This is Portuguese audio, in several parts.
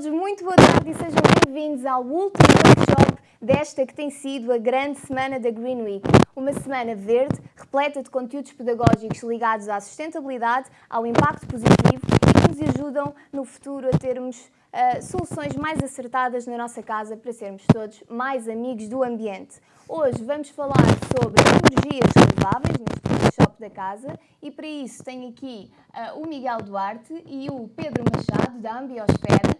todos, muito boa tarde e sejam bem-vindos ao último workshop desta que tem sido a grande semana da Green Week. Uma semana verde, repleta de conteúdos pedagógicos ligados à sustentabilidade, ao impacto positivo e que nos ajudam no futuro a termos uh, soluções mais acertadas na nossa casa para sermos todos mais amigos do ambiente. Hoje vamos falar sobre energias renováveis neste workshop da casa e para isso tenho aqui uh, o Miguel Duarte e o Pedro Machado da Ambiosfera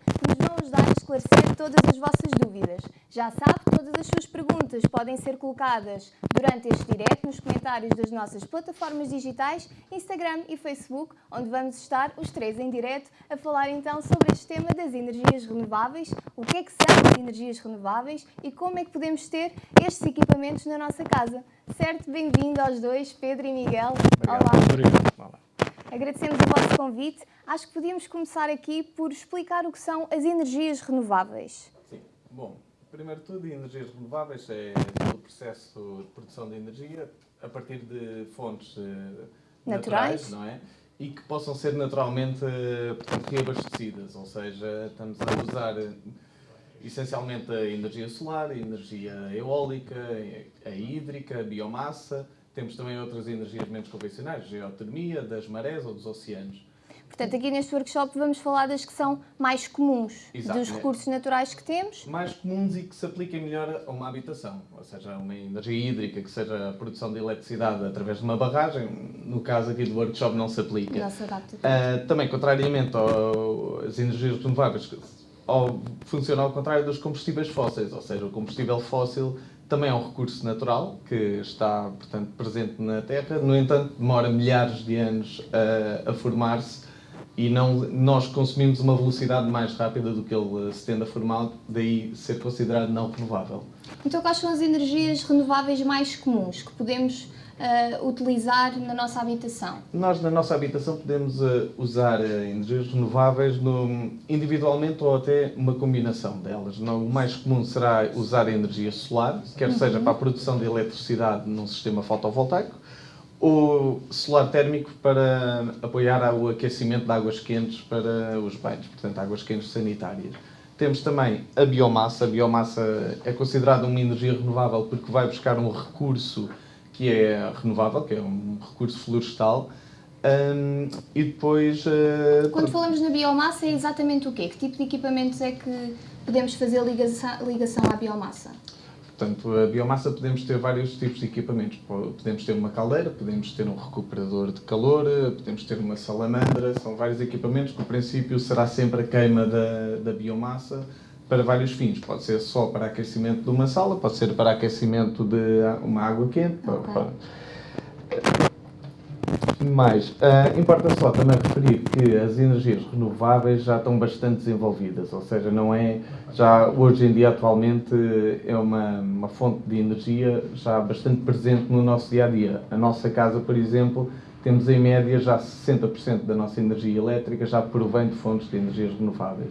ajudar a esclarecer todas as vossas dúvidas. Já sabe, todas as suas perguntas podem ser colocadas durante este direto nos comentários das nossas plataformas digitais, Instagram e Facebook, onde vamos estar os três em direto a falar então sobre este tema das energias renováveis, o que é que são as energias renováveis e como é que podemos ter estes equipamentos na nossa casa. Certo? Bem-vindo aos dois, Pedro e Miguel. Obrigado. Olá. Olá. Agradecemos o vosso convite. Acho que podíamos começar aqui por explicar o que são as energias renováveis. Sim. Bom, primeiro de tudo, energias renováveis é o processo de produção de energia a partir de fontes uh, naturais, naturais, não é? E que possam ser naturalmente portanto, reabastecidas, ou seja, estamos a usar uh, essencialmente a energia solar, a energia eólica, a hídrica, a biomassa, temos também outras energias menos convencionais, geotermia, das marés ou dos oceanos. Portanto, aqui neste workshop vamos falar das que são mais comuns, Exato, dos recursos naturais que temos. Mais comuns e que se apliquem melhor a uma habitação, ou seja, uma energia hídrica, que seja a produção de eletricidade através de uma barragem, no caso aqui do workshop não se aplica. Não se adapta. Uh, também, contrariamente às energias renováveis, funciona ao contrário dos combustíveis fósseis, ou seja, o combustível fóssil também é um recurso natural que está, portanto, presente na Terra. No entanto, demora milhares de anos a, a formar-se e não, nós consumimos uma velocidade mais rápida do que ele se tende a formar, daí ser considerado não renovável. Então, quais são as energias renováveis mais comuns que podemos uh, utilizar na nossa habitação? Nós, na nossa habitação, podemos uh, usar uh, energias renováveis no, individualmente ou até uma combinação delas. No, o mais comum será usar a energia solar, quer uhum. seja para a produção de eletricidade num sistema fotovoltaico, ou solar térmico para apoiar o aquecimento de águas quentes para os banhos, portanto, águas quentes sanitárias. Temos também a biomassa. A biomassa é considerada uma energia renovável porque vai buscar um recurso que é renovável, que é um recurso florestal, um, e depois... Uh, Quando falamos na biomassa, é exatamente o quê? Que tipo de equipamentos é que podemos fazer ligação, ligação à biomassa? Portanto, a biomassa podemos ter vários tipos de equipamentos. Podemos ter uma caldeira, podemos ter um recuperador de calor, podemos ter uma salamandra, são vários equipamentos que, no princípio, será sempre a queima da, da biomassa, para vários fins. Pode ser só para aquecimento de uma sala, pode ser para aquecimento de uma água quente. Okay. Para... Mais, uh, importa só também referir que as energias renováveis já estão bastante desenvolvidas, ou seja, não é, já hoje em dia atualmente é uma, uma fonte de energia já bastante presente no nosso dia a dia. A nossa casa, por exemplo, temos em média já 60% da nossa energia elétrica já provém de fontes de energias renováveis.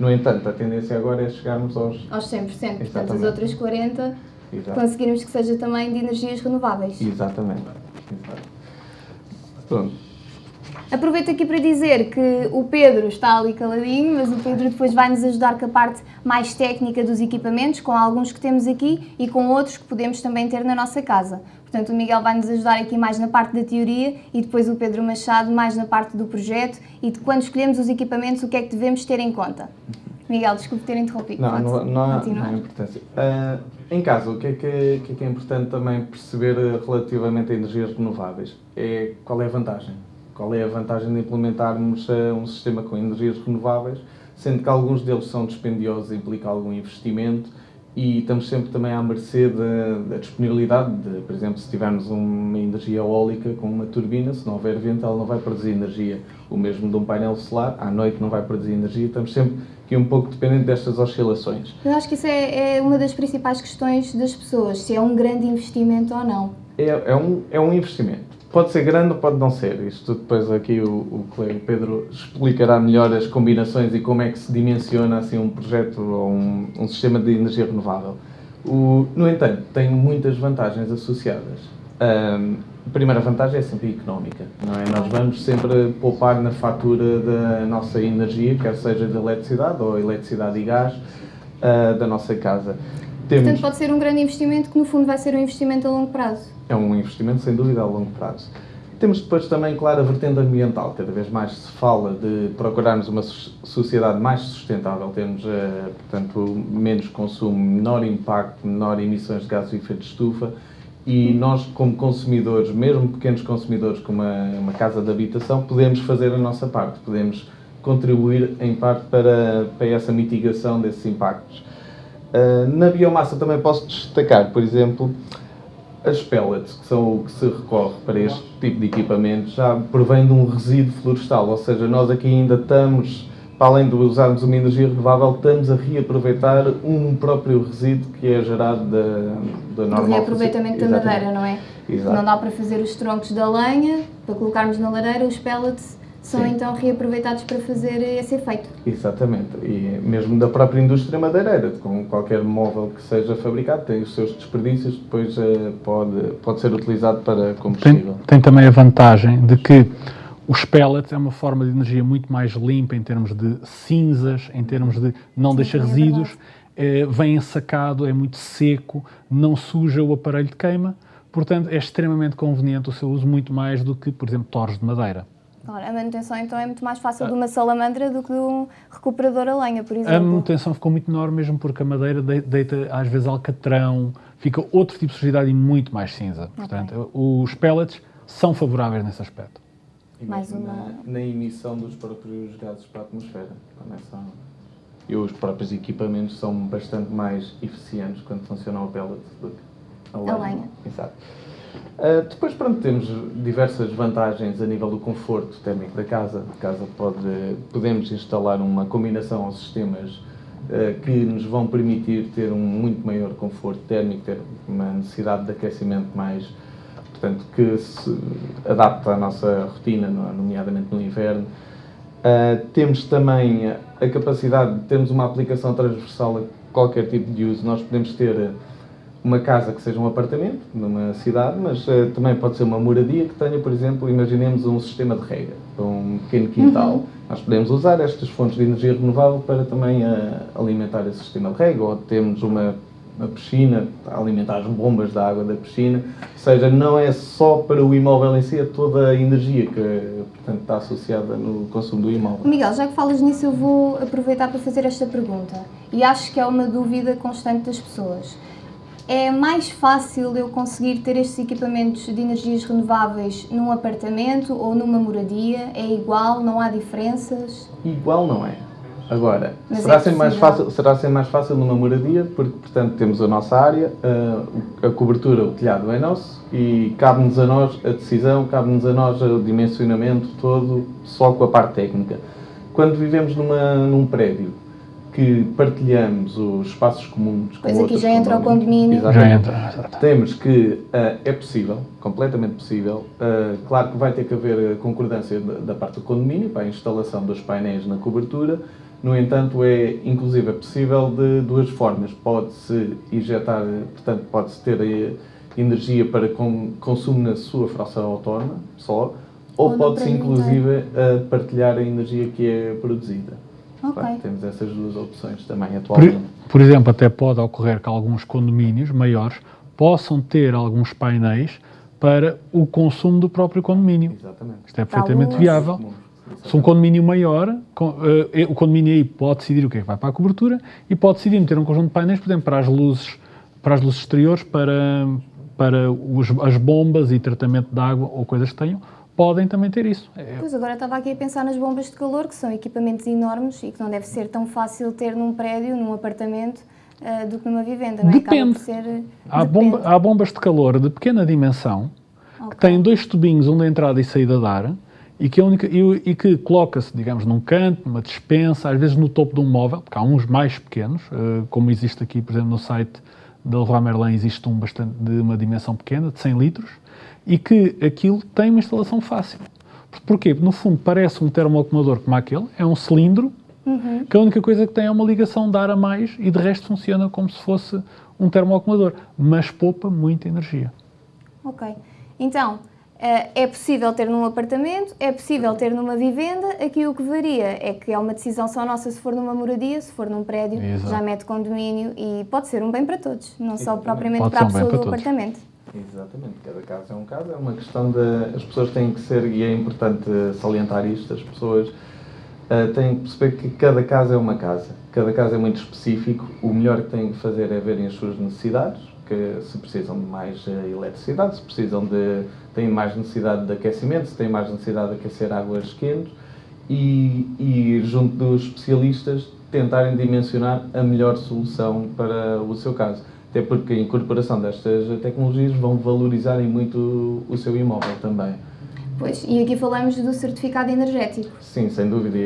No entanto, a tendência agora é chegarmos aos... Aos 100%, Exatamente. portanto as outras 40% Exato. conseguirmos que seja também de energias renováveis. Exatamente. Exato. Pronto. Aproveito aqui para dizer que o Pedro está ali caladinho, mas o Pedro depois vai nos ajudar com a parte mais técnica dos equipamentos, com alguns que temos aqui e com outros que podemos também ter na nossa casa. Portanto, o Miguel vai nos ajudar aqui mais na parte da teoria e depois o Pedro Machado mais na parte do projeto e de quando escolhemos os equipamentos, o que é que devemos ter em conta. Miguel, desculpe ter interrompido. Não, não, não, há, não há importância. Uh, em casa, o que, é que, é, que, é que é importante também perceber relativamente a energias renováveis? É qual é a vantagem? Qual é a vantagem de implementarmos uh, um sistema com energias renováveis, sendo que alguns deles são dispendiosos e implicam algum investimento e estamos sempre também à mercê da, da, disponibilidade de, por exemplo, se tivermos uma energia eólica com uma turbina, se não houver vento, ela não vai produzir energia. O mesmo de um painel solar, à noite não vai produzir energia, estamos sempre aqui um pouco dependentes destas oscilações. Eu acho que isso é, é uma das principais questões das pessoas, se é um grande investimento ou não. É, é, um, é um investimento. Pode ser grande ou pode não ser. Isto depois aqui o, o colega Pedro explicará melhor as combinações e como é que se dimensiona assim um projeto ou um, um sistema de energia renovável. O, no entanto, tem muitas vantagens associadas. Um, a primeira vantagem é sempre económica, não é? Nós vamos sempre poupar na fatura da nossa energia, quer seja de eletricidade ou eletricidade e gás, uh, da nossa casa. Temos... Portanto, pode ser um grande investimento que, no fundo, vai ser um investimento a longo prazo. É um investimento, sem dúvida, a longo prazo. Temos depois também, claro, a vertente ambiental. Cada vez mais se fala de procurarmos uma sociedade mais sustentável. Temos, uh, portanto, menos consumo, menor impacto, menor emissões de gases de efeito de estufa e nós, como consumidores, mesmo pequenos consumidores, como uma, uma casa de habitação, podemos fazer a nossa parte, podemos contribuir em parte para, para essa mitigação desses impactos. Uh, na biomassa também posso destacar, por exemplo, as pellets, que são o que se recorre para este tipo de equipamentos, já provém de um resíduo florestal, ou seja, nós aqui ainda estamos para além de usarmos uma energia renovável, estamos a reaproveitar um próprio resíduo que é gerado da, da normal... O reaproveitamento da madeira, não é? Exato. Não dá para fazer os troncos da lenha, para colocarmos na lareira, os pellets são Sim. então reaproveitados para fazer esse efeito. Exatamente, e mesmo da própria indústria madeireira, com qualquer móvel que seja fabricado, tem os seus desperdícios, depois uh, pode, pode ser utilizado para combustível. Tem, tem também a vantagem de que os pellets é uma forma de energia muito mais limpa em termos de cinzas, em termos de não Sim, deixa é resíduos, é, vem ensacado, é muito seco, não suja o aparelho de queima, portanto é extremamente conveniente o seu uso muito mais do que, por exemplo, torres de madeira. Claro, a manutenção então é muito mais fácil de uma salamandra do que de um recuperador a lenha, por exemplo. A manutenção ficou muito menor mesmo porque a madeira deita às vezes alcatrão, fica outro tipo de sujidade e muito mais cinza. Okay. Portanto, os pellets são favoráveis nesse aspecto. E mais uma... Na, na, emissão dos próprios gases para a atmosfera. São... E os próprios equipamentos são bastante mais eficientes quando funcionam a pellet do que a lenha. A lenha. Exato. Uh, depois, pronto, temos diversas vantagens a nível do conforto térmico da casa. A casa pode, podemos instalar uma combinação aos sistemas uh, que nos vão permitir ter um muito maior conforto térmico, ter uma necessidade de aquecimento mais, portanto, que se adapta à nossa rotina, nomeadamente no inverno. Uh, temos também a capacidade de termos uma aplicação transversal a qualquer tipo de uso. Nós podemos ter uma casa que seja um apartamento, numa cidade, mas uh, também pode ser uma moradia que tenha, por exemplo, imaginemos um sistema de rega, um pequeno quintal. Uhum. Nós podemos usar estas fontes de energia renovável para também uh, alimentar esse sistema de rega, ou temos uma uma piscina, alimentar as bombas da água da piscina, ou seja, não é só para o imóvel em si, é toda a energia que portanto, está associada no consumo do imóvel. Miguel, já que falas nisso, eu vou aproveitar para fazer esta pergunta, e acho que é uma dúvida constante das pessoas. É mais fácil eu conseguir ter estes equipamentos de energias renováveis num apartamento ou numa moradia? É igual? Não há diferenças? Igual não é. Agora, será, é sempre mais fácil, será sempre mais fácil numa moradia, porque, portanto, temos a nossa área, a, a cobertura, o telhado é nosso e cabe-nos a nós a decisão, cabe-nos a nós o dimensionamento todo, só com a parte técnica. Quando vivemos numa, num prédio que partilhamos os espaços comuns com pois aqui já entra o condomínio. Já entra. Temos que uh, é possível, completamente possível. Uh, claro que vai ter que haver concordância da, da parte do condomínio para a instalação dos painéis na cobertura, no entanto, é inclusive é possível de duas formas. Pode-se injetar, portanto, pode-se ter eh, energia para consumo na sua fração autónoma, só, ou, ou pode-se inclusive partilhar a energia que é produzida. Okay. temos essas duas opções também atualmente. Por, por exemplo, até pode ocorrer que alguns condomínios maiores possam ter alguns painéis para o consumo do próprio condomínio. Exatamente. Isto é perfeitamente viável. Se um condomínio maior, uh, o condomínio aí pode decidir o que é que vai para a cobertura e pode decidir meter um conjunto de painéis, por exemplo, para as luzes, para as luzes exteriores, para, para os, as bombas e tratamento de água ou coisas que tenham, podem também ter isso. É... Pois agora estava aqui a pensar nas bombas de calor, que são equipamentos enormes e que não deve ser tão fácil ter num prédio, num apartamento, uh, do que numa vivenda, não é? Depende. Ser... Há, Depende. Bomba, há bombas de calor de pequena dimensão, okay. que têm dois tubinhos, um de entrada e saída de ar, e que, única, e, e que coloca-se, digamos, num canto, numa dispensa, às vezes no topo de um móvel, porque há uns mais pequenos, uh, como existe aqui, por exemplo, no site da Leroy Merlin, existe um bastante, de uma dimensão pequena, de 100 litros, e que aquilo tem uma instalação fácil. Porquê? No fundo parece um termoacumulador como aquele, é um cilindro, uhum. que a única coisa que tem é uma ligação de ar a mais e de resto funciona como se fosse um termoacumulador, mas poupa muita energia. Ok. Então, eh, é possível ter num apartamento, é possível ter numa vivenda. Aqui o que varia é que é uma decisão só nossa se for numa moradia, se for num prédio, Exato. já mete condomínio e pode ser um bem para todos, não só propriamente para a ser um pessoa do todos. apartamento. Exatamente, cada caso é um caso, é uma questão de. As pessoas têm que ser, e é importante salientar isto, as pessoas eh, têm que perceber que cada caso é uma casa, cada caso é muito específico, o melhor que têm que fazer é verem as suas necessidades, que se precisam de mais eh, eletricidade, se precisam de. têm mais necessidade de aquecimento, se têm mais necessidade de aquecer águas quentes, e, e junto dos especialistas tentarem dimensionar a melhor solução para o seu caso. Até porque a incorporação destas tecnologias vão valorizarem muito o seu imóvel também. Pois, e aqui falamos do certificado energético. Sim, sem dúvida,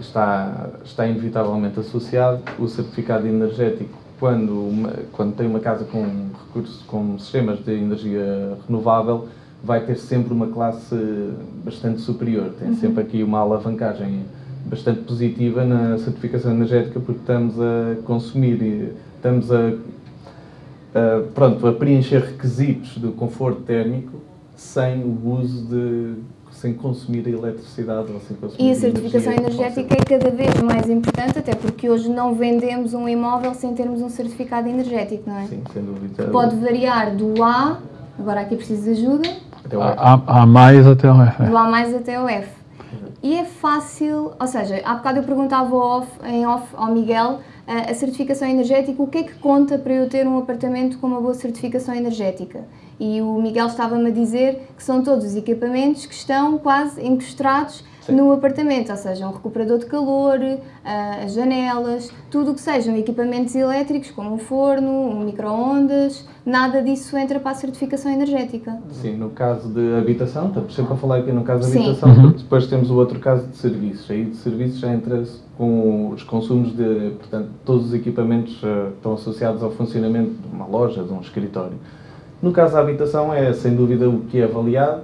está, está inevitavelmente associado o certificado energético quando, uma- quando tem uma casa com recursos, com sistemas de energia renovável, vai ter sempre uma classe bastante superior. Tem sempre aqui uma alavancagem bastante positiva na certificação energética porque estamos a consumir e estamos a, a, pronto, a preencher requisitos do conforto térmico sem o uso de sem consumir a eletricidade ou sem consumir E a certificação energia energética é cada vez mais importante, até porque hoje não vendemos um imóvel sem termos um certificado energético, não é? Sim, sem dúvida. Pode variar do A, agora aqui preciso de ajuda, Até o Há, há- há mais até o F. do A mais até o F. E é fácil, ou seja, há bocado eu perguntava off, em off ao Miguel a certificação energética, o que é que conta para eu ter um apartamento com uma boa certificação energética? E o Miguel estava-me a dizer que são todos os equipamentos que estão quase encostrados Sim. no apartamento, ou seja, um recuperador de calor, ah, as janelas, tudo o que sejam equipamentos elétricos, como um forno, um micro-ondas, nada disso entra para a certificação energética. Sim, no caso de habitação, estamos sempre a falar aqui no caso de Sim. habitação, porque depois temos o outro caso de serviços. Aí de serviços já entra com os consumos de, portanto, todos os equipamentos que estão associados ao funcionamento de uma loja, de um escritório. No caso da habitação, é sem dúvida o que é avaliado,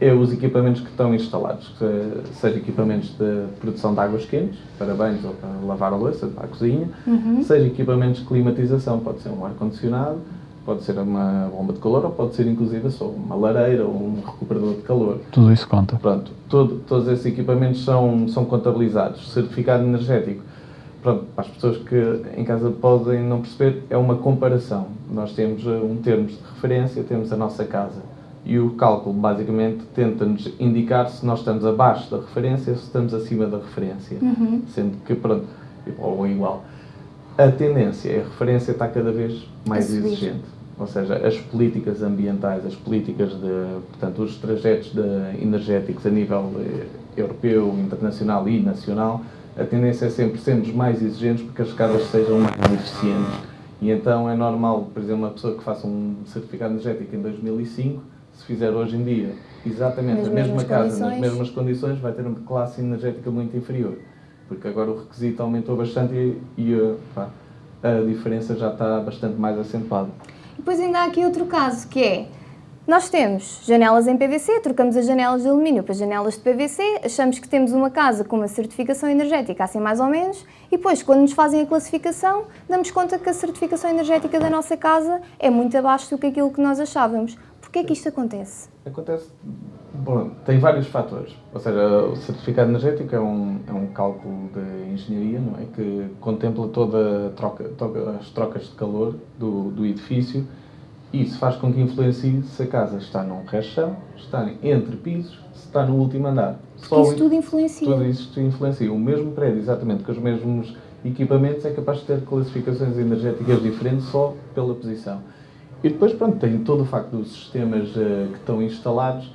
é os equipamentos que estão instalados, que, seja equipamentos de produção de águas quentes, para banhos ou para lavar a louça, para a cozinha, seja equipamentos de climatização, pode ser um ar-condicionado, pode ser uma bomba de calor ou pode ser inclusive só uma lareira ou um recuperador de calor. Tudo isso conta. Pronto, todo- todos esses equipamentos são, são contabilizados. Certificado energético, para as pessoas que em casa podem não perceber, é uma comparação. Nós temos eh, um termos de referência, temos a nossa casa. E o cálculo, basicamente, tenta-nos indicar se nós estamos abaixo da referência ou se estamos acima da referência. Sendo que, pronto, ou igual. A tendência é a referência está cada vez mais subir. exigente. Ou seja, as políticas ambientais, as políticas de, portanto, os trajetos de- energéticos a nível eh, europeu, internacional e nacional, a tendência é sempre sermos mais exigentes porque as casas sejam mais eficientes. E então é normal, por exemplo, uma pessoa que faça um certificado energético em 2005, se fizer hoje em dia exatamente Nas a mesma casa, condições. nas mesmas condições, vai ter uma classe energética muito inferior. Porque agora o requisito aumentou bastante e, e, eh, pá, a diferença já está bastante mais acentuada. E Depois ainda há aqui outro caso, que é, nós temos janelas em PVC, trocamos as janelas de alumínio para janelas de PVC, achamos que temos uma casa com uma certificação energética, assim mais ou menos, e depois, quando nos fazem a classificação, damos conta que a certificação energética da nossa casa é muito abaixo do que aquilo que nós achávamos. Porquê é que isto acontece? Acontece, bom, tem vários fatores. Ou seja, o certificado energético é um, é um cálculo de engenharia, não é? Que contempla troca, todas as trocas de calor do, do edifício isso faz com que influencie se a casa está num resto está entre pisos, se está no último andar. Só Isso tudo influencia. Tudo isto influencia. O mesmo prédio, exatamente, com os mesmos equipamentos, é capaz de ter classificações energéticas diferentes só pela posição. E depois, pronto, tem todo o facto dos sistemas eh, que estão instalados,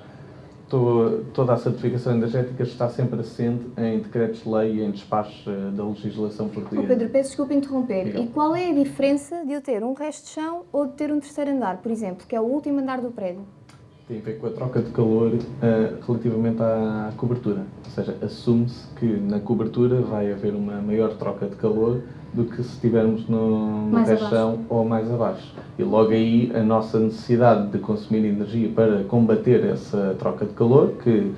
toda a certificação energética está sempre assente em decretos-lei e em despachos eh, da legislação Oh, portuguesa. Pedro, peço desculpa interromper. Diga. E qual é a diferença de eu ter um resto de chão ou de ter um terceiro andar, por exemplo, que é o último andar do prédio? Tem a ver com a troca de calor eh, relativamente à cobertura. Ou seja, assume-se que na cobertura vai haver uma maior troca de calor do que se estivermos no, no ou mais abaixo. E logo aí a nossa necessidade de consumir energia para combater essa troca de calor, que,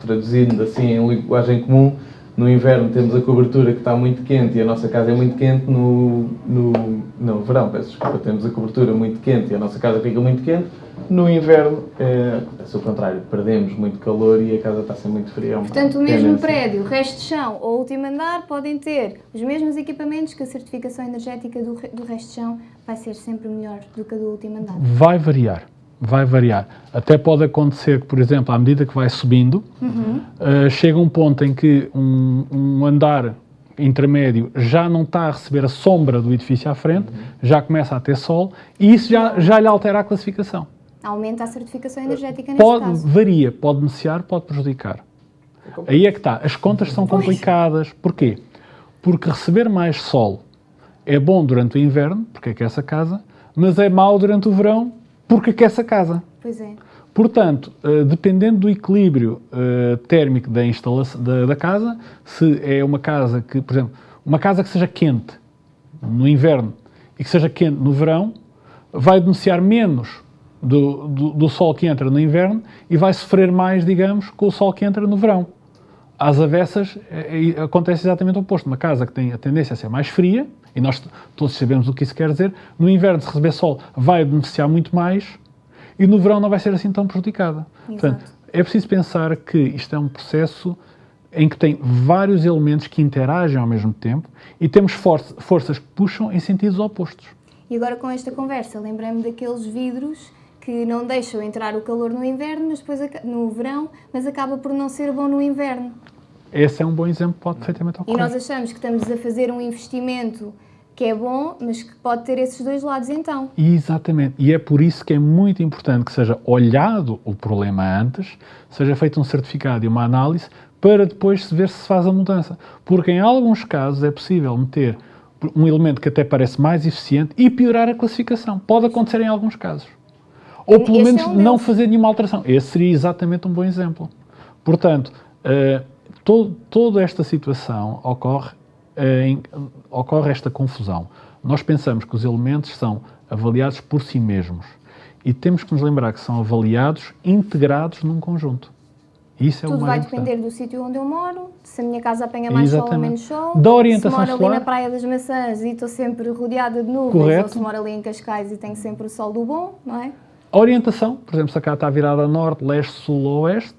traduzindo assim em linguagem comum, no inverno temos a cobertura que está muito quente e a nossa casa é muito quente, no, no, no verão, peço desculpa, temos a cobertura muito quente e a nossa casa fica muito quente, no inverno é, acontece o contrário, perdemos muito calor e a casa está a ser muito fria. É Portanto, o mesmo prédio, o resto de chão ou o último andar podem ter os mesmos equipamentos que a certificação energética do, do resto de chão vai ser sempre melhor do que a do último andar. Vai variar vai variar. Até pode acontecer que, por exemplo, à medida que vai subindo, uhum. uh, chega um ponto em que um, um, andar intermédio já não está a receber a sombra do edifício à frente, uhum. já começa a ter sol, e isso já, já lhe altera a classificação. Aumenta a certificação energética neste pode, caso. Varia, pode beneficiar, pode prejudicar. É Aí é que está. As contas são complicadas. Porquê? Porque receber mais sol é bom durante o inverno, porque aquece a casa, mas é mau durante o verão, porque aquece a casa. Pois é. Portanto, uh, dependendo do equilíbrio uh, térmico da instalação da, da, casa, se é uma casa que, por exemplo, uma casa que seja quente no inverno e que seja quente no verão, vai beneficiar menos do, do, do, sol que entra no inverno e vai sofrer mais, digamos, com o sol que entra no verão. Às avessas, é, é, acontece exatamente o oposto. Uma casa que tem a tendência a ser mais fria, e nós todos sabemos o que isso quer dizer, no inverno, se receber sol, vai beneficiar muito mais e no verão não vai ser assim tão prejudicada. Portanto, é preciso pensar que isto é um processo em que tem vários elementos que interagem ao mesmo tempo e temos for forças que puxam em sentidos opostos. E agora com esta conversa, lembrei-me daqueles vidros que não deixam entrar o calor no inverno, mas depois no verão, mas acaba por não ser bom no inverno. Esse é um bom exemplo, pode perfeitamente ocorrer. E nós achamos que estamos a fazer um investimento que é bom, mas que pode ter esses dois lados então. Exatamente. E é por isso que é muito importante que seja olhado o problema antes, seja feito um certificado e uma análise, para depois se ver se se faz a mudança. Porque em alguns casos é possível meter um elemento que até parece mais eficiente e piorar a classificação. Pode acontecer em alguns casos. Ou pelo menos é um não fazer nenhuma alteração. Esse seria exatamente um bom exemplo. Portanto, uh, todo, toda esta situação ocorre em, ocorre esta confusão. Nós pensamos que os elementos são avaliados por si mesmos e temos que nos lembrar que são avaliados integrados num conjunto. Isso é Tudo vai importante. depender do sítio onde eu moro, se a minha casa apanha mais Exatamente. sol ou menos sol, da orientação se moro solar. ali na Praia das Maçãs e estou sempre rodeada de nuvens, Correto. ou se moro ali em Cascais e tenho sempre o sol do bom, não é? A orientação, por exemplo, se a casa está virada a norte, leste, sul ou oeste,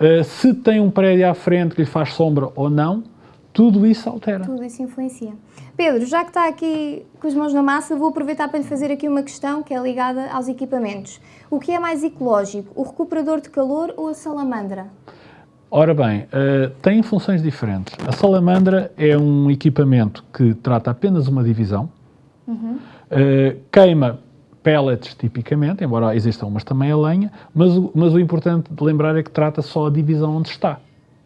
uh, se tem um prédio à frente que lhe faz sombra ou não, tudo isso altera. Tudo isso influencia. Pedro, já que está aqui com as mãos na massa, vou aproveitar para lhe fazer aqui uma questão que é ligada aos equipamentos. O que é mais ecológico, o recuperador de calor ou a salamandra? Ora bem, uh, tem funções diferentes. A salamandra é um equipamento que trata apenas uma divisão, uhum. uh, queima pellets tipicamente, embora existam umas também a lenha, mas, mas o importante de lembrar é que trata só a divisão onde está.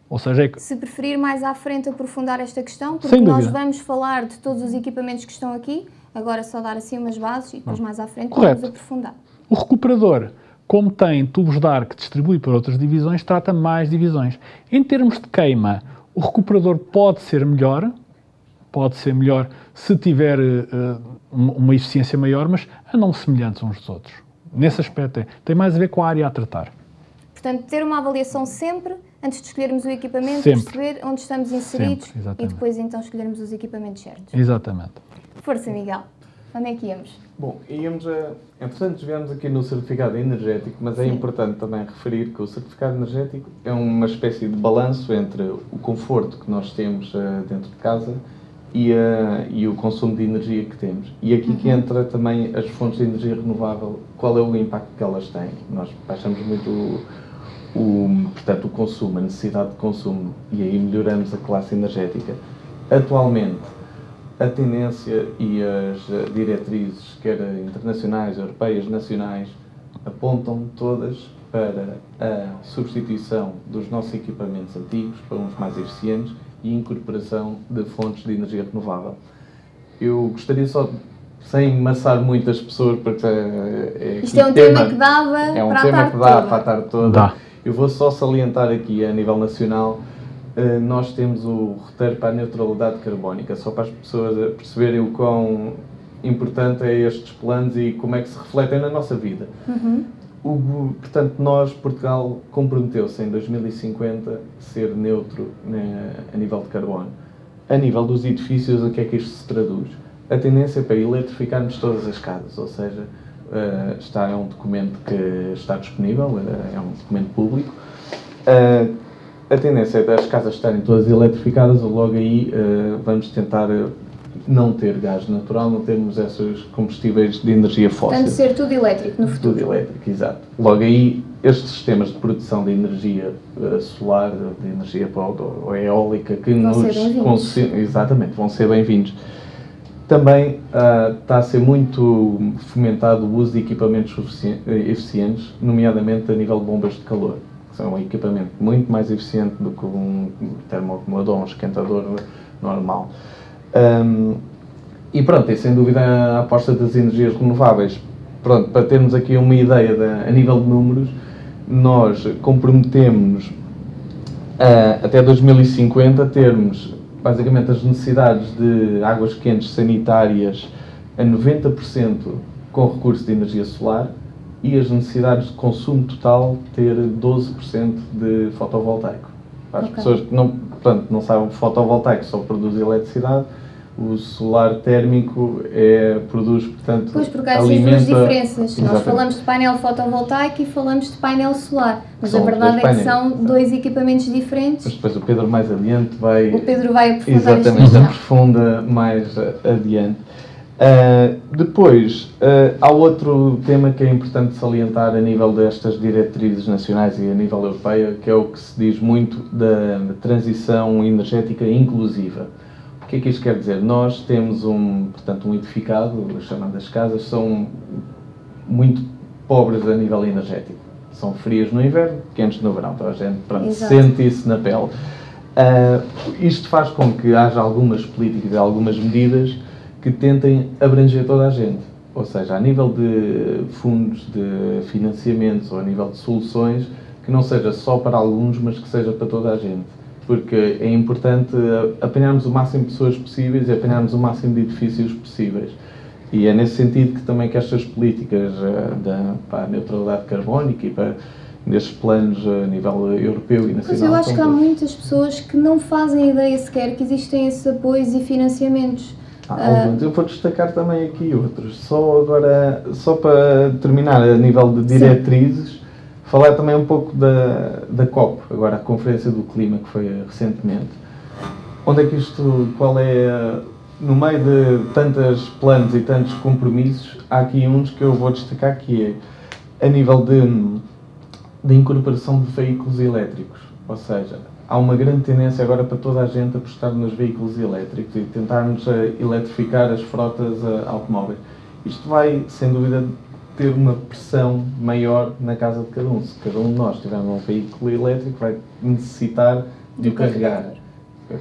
Ou seja, é que... Se preferir mais à frente aprofundar esta questão, porque nós vamos falar de todos os equipamentos que estão aqui, agora só dar assim umas bases e depois mais à frente Correto. vamos aprofundar. O recuperador, como tem tubos de ar que distribui para outras divisões, trata mais divisões. Em termos de queima, o recuperador pode ser melhor, pode ser melhor se tiver uh, uma eficiência maior, mas andam semelhantes uns dos outros. Nesse aspecto é. Tem mais a ver com a área a tratar. Portanto, ter uma avaliação sempre antes de escolhermos o equipamento, Sempre. perceber onde estamos inseridos e depois então escolhermos os equipamentos certos. Exatamente. Força, Miguel. Onde é que íamos? Bom, íamos a. Entretanto, estivemos aqui no certificado energético, mas é Sim. é importante também referir que o certificado energético é uma espécie de balanço entre o conforto que nós temos uh, dentro de casa e, uh, e o consumo de energia que temos. E aqui uhum. que entra também as fontes de energia renovável, qual é o impacto que elas têm. Nós baixamos muito o, portanto, o consumo, a necessidade de consumo, e aí melhoramos a classe energética. Atualmente, a tendência e as diretrizes, quer internacionais, europeias, nacionais, apontam todas para a substituição dos nossos equipamentos antigos para uns mais eficientes e incorporação de fontes de energia renovável. Eu gostaria só, sem maçar muitas pessoas, porque é, é Isto é um tema, tema, que dava é um para tema a tarde que dá toda. para a tarde toda. Dá. Eu vou só salientar aqui a nível nacional, uh, nós temos o roteiro para a neutralidade carbónica, só para as pessoas perceberem o quão importante é estes planos e como é que se refletem na nossa vida. Uhum. O, portanto, nós, Portugal, comprometeu-se em 2050 ser neutro né, a nível de carbono. A nível dos edifícios, o que é que isto se traduz? A tendência é para eletrificarmos todas as casas, ou seja, uh, está, é um documento que está disponível, uh, é um documento público. Uh, a tendência é das casas estarem todas eletrificadas, logo aí vamos tentar não ter gás natural, não termos esses combustíveis de energia fóssil. Portanto, ser tudo elétrico no futuro. Tudo elétrico, exato. Logo aí, estes sistemas de produção de energia uh, solar, de energia ou, eólica, que vão nos... Exatamente, vão ser bem-vindos. Também uh, está a ser muito fomentado o uso de equipamentos eficientes, nomeadamente a nível de bombas de calor. Que são um equipamento muito mais eficiente do que um termoacumulador, um esquentador normal. Um, e pronto, e sem dúvida a aposta das energias renováveis. Pronto, para termos aqui uma ideia de, a nível de números, nós comprometemos uh, até 2050 termos basicamente as necessidades de águas quentes sanitárias a 90% com recurso de energia solar e as necessidades de consumo total ter 12% de fotovoltaico. Para as okay. pessoas que não, portanto, não sabem que fotovoltaico só produz eletricidade, o solar térmico é, produz, portanto, Pois, porque há alimenta... duas diferenças. Exatamente. Nós falamos de painel fotovoltaico e falamos de painel solar, mas são a verdade é que são dois equipamentos diferentes. Mas depois o Pedro mais adiante vai... O Pedro vai aprofundar Exatamente, aprofunda mais adiante. Uh, depois, uh, há outro tema que é importante salientar a nível destas diretrizes nacionais e a nível europeia, que é o que se diz muito da transição energética inclusiva que é que isto quer dizer? Nós temos um, portanto, um edificado, as casas, são muito pobres a nível energético. São frias no inverno, quentes no verão. Então a gente pronto, sente isso na pele. Uh, isto faz com que haja algumas políticas e algumas medidas que tentem abranger toda a gente. Ou seja, a nível de fundos de financiamentos ou a nível de soluções, que não seja só para alguns, mas que seja para toda a gente porque é importante apanharmos o máximo de pessoas possíveis e apanharmos o máximo de edifícios possíveis. E é nesse sentido que também que estas políticas uh, da para a neutralidade carbónica e para nestes planos a nível europeu e nacional. Mas eu acho que há muitas pessoas que não fazem ideia sequer que existem esses apoios e financiamentos. Há alguns. Uh, eu vou destacar também aqui outros. Só agora, só para terminar, a nível de diretrizes, Sim Falar também um pouco da, da COP, agora a Conferência do Clima, que foi recentemente. Onde é que isto, qual é, no meio de tantos planos e tantos compromissos, há aqui uns que eu vou destacar que é a nível de, de incorporação de veículos elétricos. Ou seja, há uma grande tendência agora para toda a gente apostar nos veículos elétricos e tentarmos eh, eletrificar as frotas eh, automóveis. Isto vai, sem dúvida, ter uma pressão maior na casa de cada um. Se cada um de nós tiver um veículo elétrico, vai necessitar de o carregar.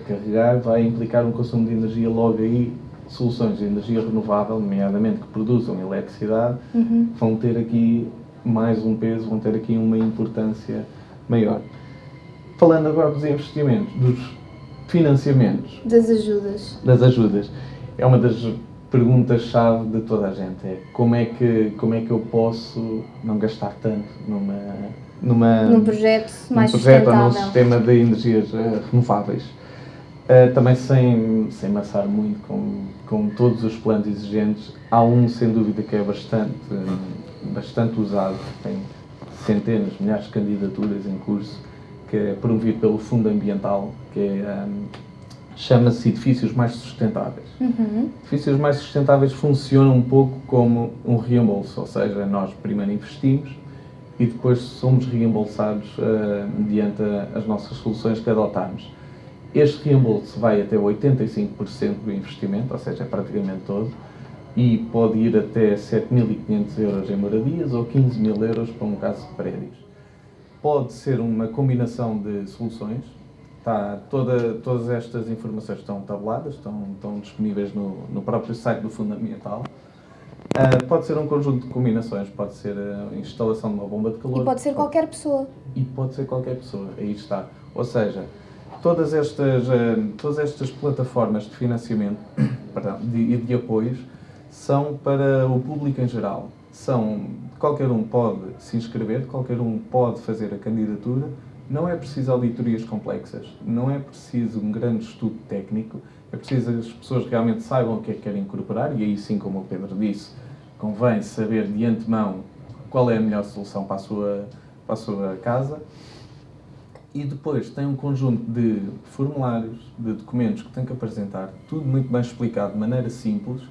Carregar vai implicar um consumo de energia logo aí. Soluções de energia renovável, nomeadamente que produzam eletricidade, uhum. vão ter aqui mais um peso, vão ter aqui uma importância maior. Falando agora dos investimentos, dos financiamentos. Das ajudas. Das ajudas. É uma das pergunta-chave de toda a gente é como é que como é que eu posso não gastar tanto numa numa num projeto mais num projeto ou num sistema de energias uh, renováveis. Uh, também sem sem maçar muito com com todos os planos exigentes há um sem dúvida que é bastante bastante usado tem centenas milhares de candidaturas em curso que é promovido pelo Fundo Ambiental que é um, chama-se edifícios mais sustentáveis. Uhum. Edifícios mais sustentáveis funcionam um pouco como um reembolso, ou seja, nós primeiro investimos e depois somos reembolsados uh, mediante as nossas soluções que adotarmos. Este reembolso vai até 85% do investimento, ou seja, é praticamente todo, e pode ir até 7.500 euros em moradias ou 15 mil euros para um caso de prédios. Pode ser uma combinação de soluções, Tá, toda, todas estas informações estão tabuladas, estão, estão disponíveis no, no próprio site do Fundamental. Uh, pode ser um conjunto de combinações, pode ser a instalação de uma bomba de calor. E pode ser qualquer pessoa. E pode ser qualquer pessoa, aí está. Ou seja, todas estas, uh, todas estas plataformas de financiamento e de, de apoios são para o público em geral. são, qualquer um pode se inscrever, qualquer um pode fazer a candidatura, não é preciso auditorias complexas, não é preciso um grande estudo técnico, é preciso que as pessoas realmente saibam o que é que querem incorporar e aí sim, como o Pedro disse, convém saber de antemão qual é a melhor solução para a sua, para a sua casa. E depois tem um conjunto de formulários, de documentos que tem que apresentar, tudo muito bem explicado, de maneira simples.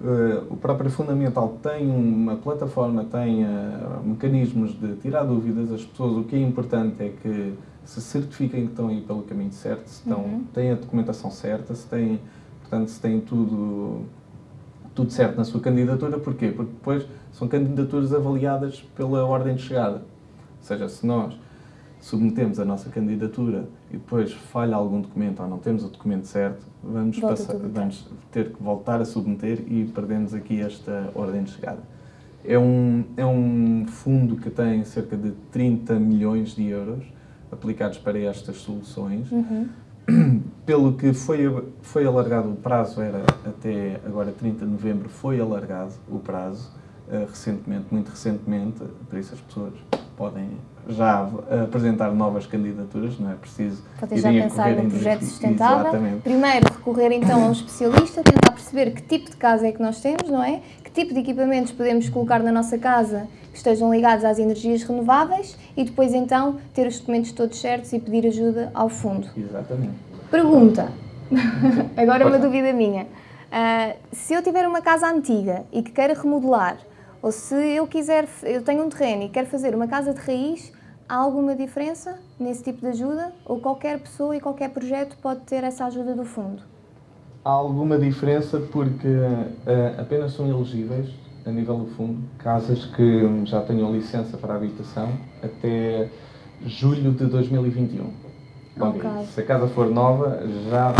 Uh, o próprio Fundamental tem uma plataforma, tem uh, mecanismos de tirar dúvidas. As pessoas, o que é importante é que se certifiquem que estão aí pelo caminho certo, se estão, uhum. têm a documentação certa, se têm, portanto, se têm tudo, tudo certo na sua candidatura. Porquê? Porque depois são candidaturas avaliadas pela ordem de chegada. Ou seja, se nós submetemos a nossa candidatura e depois falha algum documento ou não temos o documento certo, vamos, passar, vamos ter que voltar a submeter e perdemos aqui esta ordem de chegada. É um, é um fundo que tem cerca de 30 milhões de euros aplicados para estas soluções. Uhum. Pelo que foi, foi alargado o prazo, era até agora 30 de novembro, foi alargado o prazo uh, recentemente, muito recentemente, por isso as pessoas podem já apresentar novas candidaturas, não é preciso Podem já pensar num projeto sustentável. Exatamente. Primeiro, recorrer então a um especialista, tentar perceber que tipo de casa é que nós temos, não é? Que tipo de equipamentos podemos colocar na nossa casa que estejam ligados às energias renováveis e depois então ter os documentos todos certos e pedir ajuda ao fundo. Exatamente. Pergunta, agora uma dúvida minha. Uh, se eu tiver uma casa antiga e que queira remodelar, ou se eu quiser, eu tenho um terreno e quero fazer uma casa de raiz, há alguma diferença nesse tipo de ajuda? Ou qualquer pessoa e qualquer projeto pode ter essa ajuda do fundo? Há alguma diferença porque uh, apenas são elegíveis, a nível do fundo, casas que já tenham licença para habitação até julho de 2021. okay. se a casa for nova, já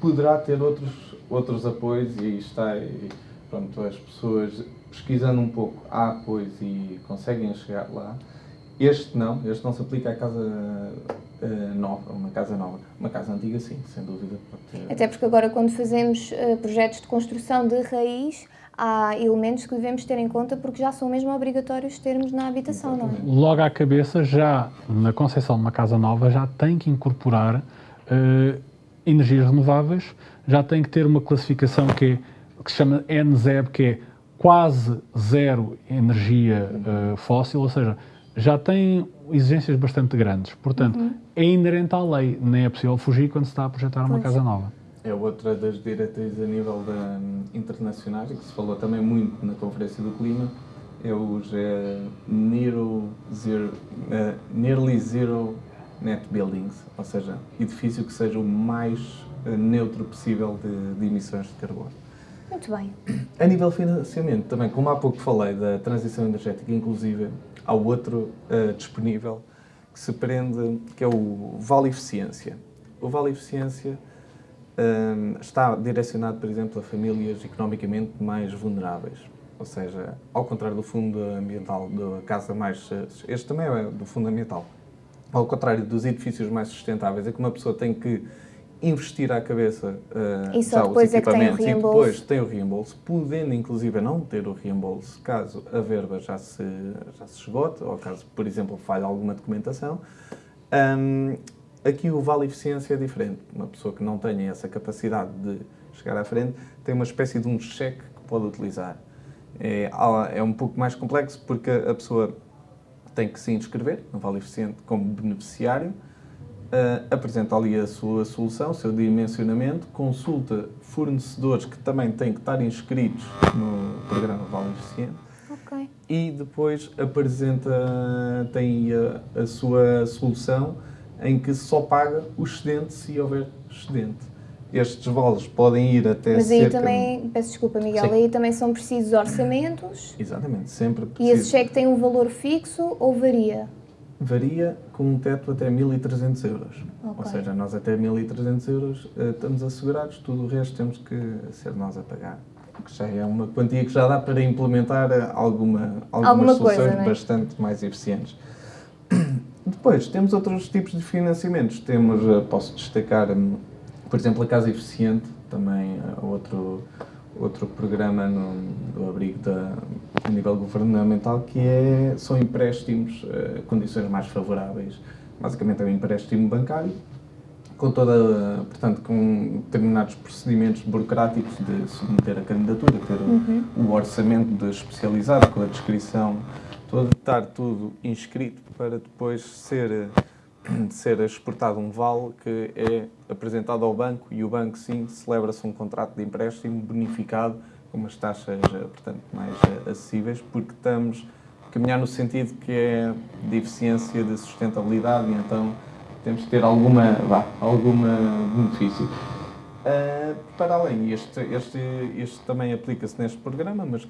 poderá ter outros, outros apoios e está. E, pronto, as pessoas pesquisando um pouco há apoios e conseguem chegar lá. Este não, este não se aplica à casa uh, nova, uma casa nova. Uma casa antiga, sim, sem dúvida. Ter... Até porque agora, quando fazemos uh, projetos de construção de raiz, há elementos que devemos ter em conta porque já são mesmo obrigatórios termos na habitação, Exatamente. não é? Logo à cabeça, já na concepção de uma casa nova, já tem que incorporar uh, energias renováveis, já tem que ter uma classificação que, é, que se chama NZEB, que é quase zero energia uh, fóssil, ou seja, já tem exigências bastante grandes. Portanto, uhum. é inerente à lei, nem é possível fugir quando se está a projetar uma casa nova. É outra das diretrizes a nível da, um, internacional, que se falou também muito na Conferência do Clima, é os uh, zero, uh, Nearly Zero Net Buildings, ou seja, edifício que seja o mais uh, neutro possível de, de emissões de carbono. Muito bem. A nível de financiamento, também, como há pouco falei da transição energética inclusive, há outro uh, disponível que se prende, que é o Vale Eficiência. O Vale Eficiência um, está direcionado, por exemplo, a famílias economicamente mais vulneráveis. Ou seja, ao contrário do fundo ambiental da casa mais... Este também é do fundo ambiental. Ao contrário dos edifícios mais sustentáveis, é que uma pessoa tem que investir à cabeça uh, e só depois é que tem o reembolso. e depois tem o reembolso, podendo inclusive não ter o reembolso caso a verba já se, já se esgote ou caso, por exemplo, falhe alguma documentação. Um, aqui o Vale Eficiência é diferente. Uma pessoa que não tenha essa capacidade de chegar à frente tem uma espécie de um cheque que pode utilizar. É, é um pouco mais complexo porque a pessoa tem que se inscrever no Vale Eficiente como beneficiário, uh, apresenta ali a sua solução, o seu dimensionamento, consulta fornecedores que também têm que estar inscritos no programa Vale Eficiente okay. e depois apresenta, tem a, a sua solução em que só paga o excedente se houver excedente estes voos podem ir até Mas aí também, peço desculpa Miguel, Sim. aí também são precisos orçamentos. Exatamente, sempre preciso. E esse cheque tem um valor fixo ou varia? Varia com um teto até 1.300 euros. Okay. Ou seja, nós até 1.300 euros uh, estamos assegurados, tudo o resto temos que ser nós a pagar. Que já é uma quantia que já dá para implementar eh, alguma, algumas alguma soluções coisa, é? bastante mais eficientes. Depois, temos outros tipos de financiamentos. Temos, uh, posso destacar, um, por exemplo, a Casa Eficiente, também uh, outro, outro programa no, do abrigo da, a nível governamental que é, são empréstimos a uh, condições mais favoráveis. Basicamente é um empréstimo bancário com toda, portanto, com determinados procedimentos burocráticos de submeter a candidatura, ter uhum. o orçamento especializado com a descrição, todo, estar tudo inscrito para depois ser ser exportado um vale que é apresentado ao banco e o banco sim celebra-se um contrato de empréstimo bonificado com umas taxas portanto mais acessíveis porque estamos a caminhar no sentido que é de eficiência de sustentabilidade e então temos que ter alguma, vá, alguma benefício. Uh, para além, este, este, este também aplica-se neste programa, mas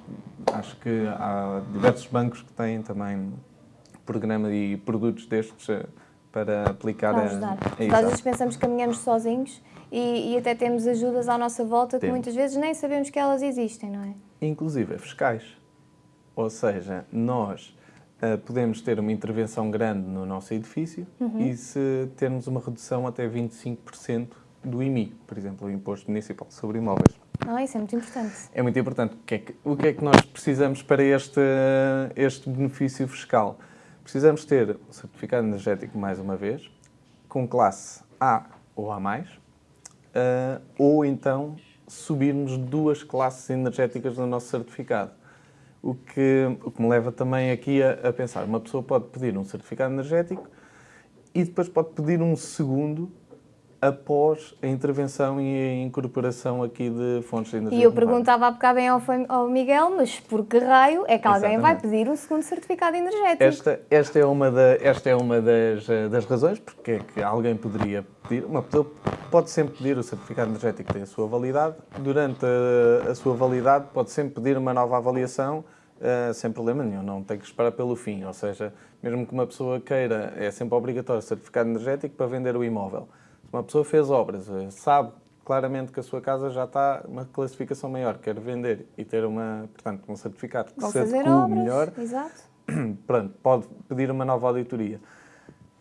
acho que há diversos bancos que têm também programa e produtos destes para aplicar para ajudar. a, a Às vezes pensamos que caminhamos sozinhos e, e, até temos ajudas à nossa volta que muitas vezes nem sabemos que elas existem, não é? Inclusive fiscais. Ou seja, nós uh, podemos ter uma intervenção grande no nosso edifício uhum. e se termos uma redução até 25% do IMI, por exemplo, o Imposto Municipal sobre Imóveis. Ah, isso é muito importante. É muito importante. O que é que, o que, é que nós precisamos para este, este benefício fiscal? Precisamos ter o certificado energético, mais uma vez, com classe A ou A+, uh, ou então subirmos duas classes energéticas no nosso certificado. O que, o que me leva também aqui a, a pensar, uma pessoa pode pedir um certificado energético e depois pode pedir um segundo após a intervenção e a incorporação aqui de fontes de energia E eu perguntava há bocado bem ao, ao Miguel, mas por que raio é que alguém Exatamente. vai pedir um segundo certificado energético? Esta, esta é uma, da, esta é uma das, das razões porque é que alguém poderia pedir, uma pessoa pode sempre pedir o certificado energético que tem a sua validade, durante a, a sua validade pode sempre pedir uma nova avaliação Uh, sem problema nenhum, não tem que esperar pelo fim. Ou seja, mesmo que uma pessoa queira, é sempre obrigatório certificado energético para vender o imóvel uma pessoa fez obras, eh, sabe claramente que a sua casa já está uma classificação maior, quer vender e ter uma, portanto, um certificado que se adequa melhor, Exato. pronto, pode pedir uma nova auditoria.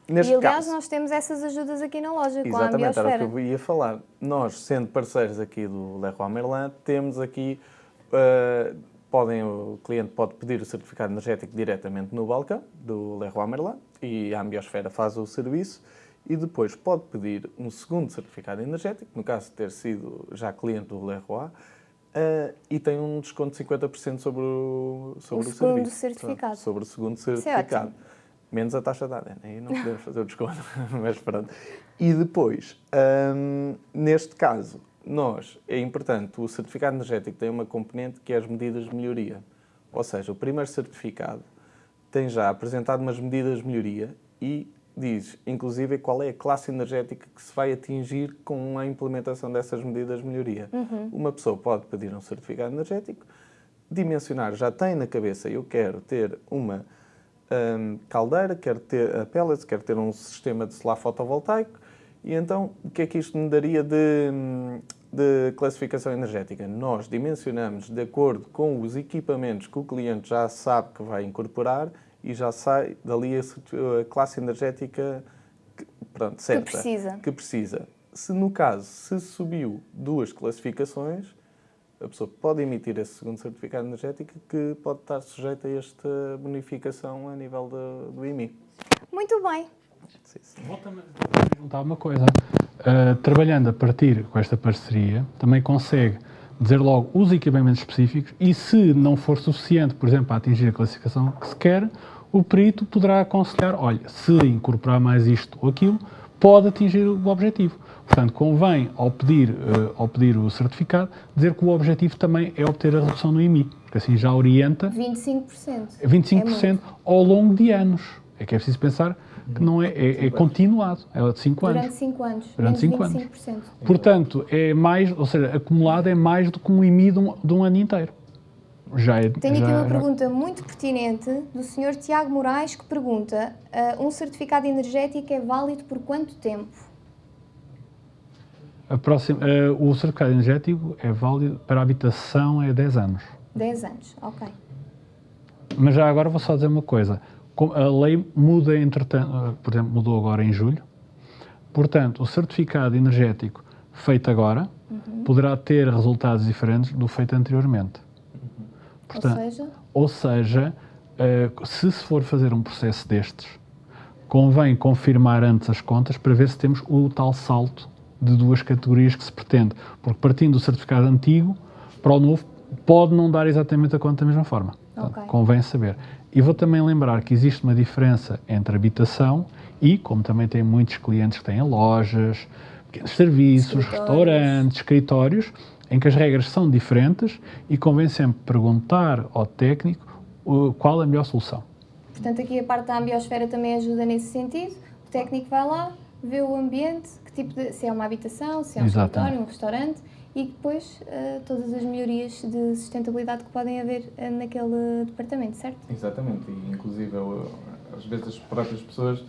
Neste e aliás, caso, nós temos essas ajudas aqui na loja, com a Exatamente, era o que eu ia falar. Nós, sendo parceiros aqui do Leroy Merlin, temos aqui, uh, podem, o cliente pode pedir o certificado energético diretamente no balcão do Leroy Merlin e a Ambiosfera faz o serviço e depois pode pedir um segundo certificado energético, no caso de ter sido já cliente do Leroy, uh, e tem um desconto de 50% sobre o, sobre o, o segundo certificado. Sobre o segundo é certificado. Menos a taxa de ADN, aí não podemos fazer o desconto, mas pronto. E depois, um, neste caso, nós, é importante, o certificado energético tem uma componente que é as medidas de melhoria. Ou seja, o primeiro certificado tem já apresentado umas medidas de melhoria e diz, inclusive, qual é a classe energética que se vai atingir com a implementação dessas medidas de melhoria. Uhum. Uma pessoa pode pedir um certificado energético, dimensionar, já tem na cabeça, eu quero ter uma um, caldeira, quero ter a pellets, quero ter um sistema de solar fotovoltaico, e então o que é que isto me daria de, de classificação energética? Nós dimensionamos de acordo com os equipamentos que o cliente já sabe que vai incorporar e já sai dali a, classe energética que, pronto, certa, que precisa. que precisa. Se no caso, se subiu duas classificações, a pessoa pode emitir esse segundo certificado energético que pode estar sujeito a esta bonificação a nível de, do IMI. Muito bem. Volta-me a perguntar uma coisa. Uh, trabalhando a partir com esta parceria, também consegue dizer logo os equipamentos específicos e se não for suficiente, por exemplo, para atingir a classificação que se quer, o perito poderá aconselhar, olha, se incorporar mais isto ou aquilo, pode atingir o objetivo. Portanto, convém, ao pedir, uh, ao pedir o certificado, dizer que o objetivo também é obter a redução no IMI, porque assim já orienta... 25%. 25% é ao longo de anos. É que é preciso pensar que não é, é, é continuado, é de 5 anos. Durante 5 anos. Durante 5 anos. Portanto, é mais, ou seja, acumulado é mais do que um IMI de um, de um ano inteiro. Já é, Tenho já, aqui uma já... pergunta muito pertinente do Sr. Tiago Moraes que pergunta: uh, um certificado energético é válido por quanto tempo? A próxima, uh, o certificado energético é válido para a habitação é 10 anos. 10 anos, ok. Mas já agora vou só dizer uma coisa. A lei muda, entretanto, por exemplo, mudou agora em julho. Portanto, o certificado energético feito agora uhum. poderá ter resultados diferentes do feito anteriormente. Portanto, ou seja, ou seja uh, se se for fazer um processo destes, convém confirmar antes as contas para ver se temos o tal salto de duas categorias que se pretende. Porque partindo do certificado antigo para o novo, pode não dar exatamente a conta da mesma forma. Portanto, okay. Convém saber. E vou também lembrar que existe uma diferença entre habitação e, como também tem muitos clientes que têm lojas, pequenos serviços, restaurantes, escritórios, em que as regras são diferentes e convém sempre perguntar ao técnico qual a melhor solução. Portanto, aqui a parte da ambiosfera também ajuda nesse sentido. O técnico vai lá, vê o ambiente, que tipo de, se é uma habitação, se é um Exatamente. escritório, um restaurante, e depois uh, todas as melhorias de sustentabilidade que podem haver uh, naquele departamento, certo? Exatamente, e inclusive eu, às vezes as próprias pessoas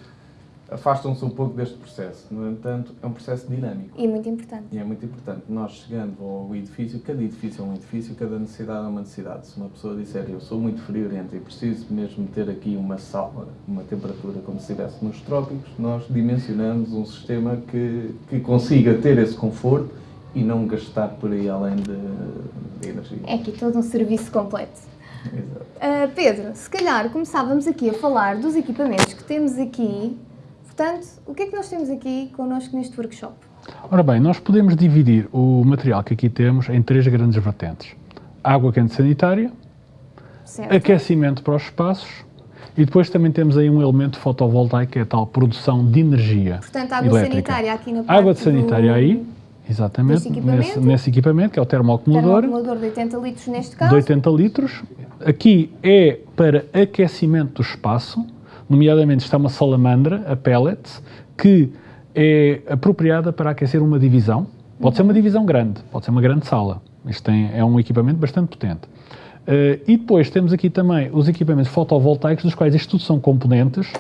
afastam-se um pouco deste processo. No entanto, é um processo dinâmico. E muito importante. E é muito importante. Nós chegando ao edifício, cada edifício é um edifício, cada necessidade é uma necessidade. Se uma pessoa disser eu sou muito friorento e preciso mesmo ter aqui uma sala, uma temperatura como se estivesse nos trópicos, nós dimensionamos um sistema que, que consiga ter esse conforto e não gastar por aí além de, de energia. É aqui todo um serviço completo. Exato. Uh, Pedro, se calhar começávamos aqui a falar dos equipamentos que temos aqui Portanto, o que é que nós temos aqui connosco neste workshop? Ora bem, nós podemos dividir o material que aqui temos em três grandes vertentes. Água quente sanitária, certo. aquecimento para os espaços e depois também temos aí um elemento fotovoltaico, que é a tal produção de energia Portanto, água elétrica. sanitária aqui na parte Água de sanitária do... aí, exatamente, equipamento. Nesse, nesse, equipamento, que é o termoacumulador. Termoacumulador de 80 litros neste caso. De 80 litros. Aqui é para aquecimento do espaço, nomeadamente está uma salamandra, a pellets, que é apropriada para aquecer uma divisão. Pode ser uma divisão grande, pode ser uma grande sala. Isto tem, é um equipamento bastante potente. Uh, e depois temos aqui também os equipamentos fotovoltaicos, dos quais isto tudo são componentes.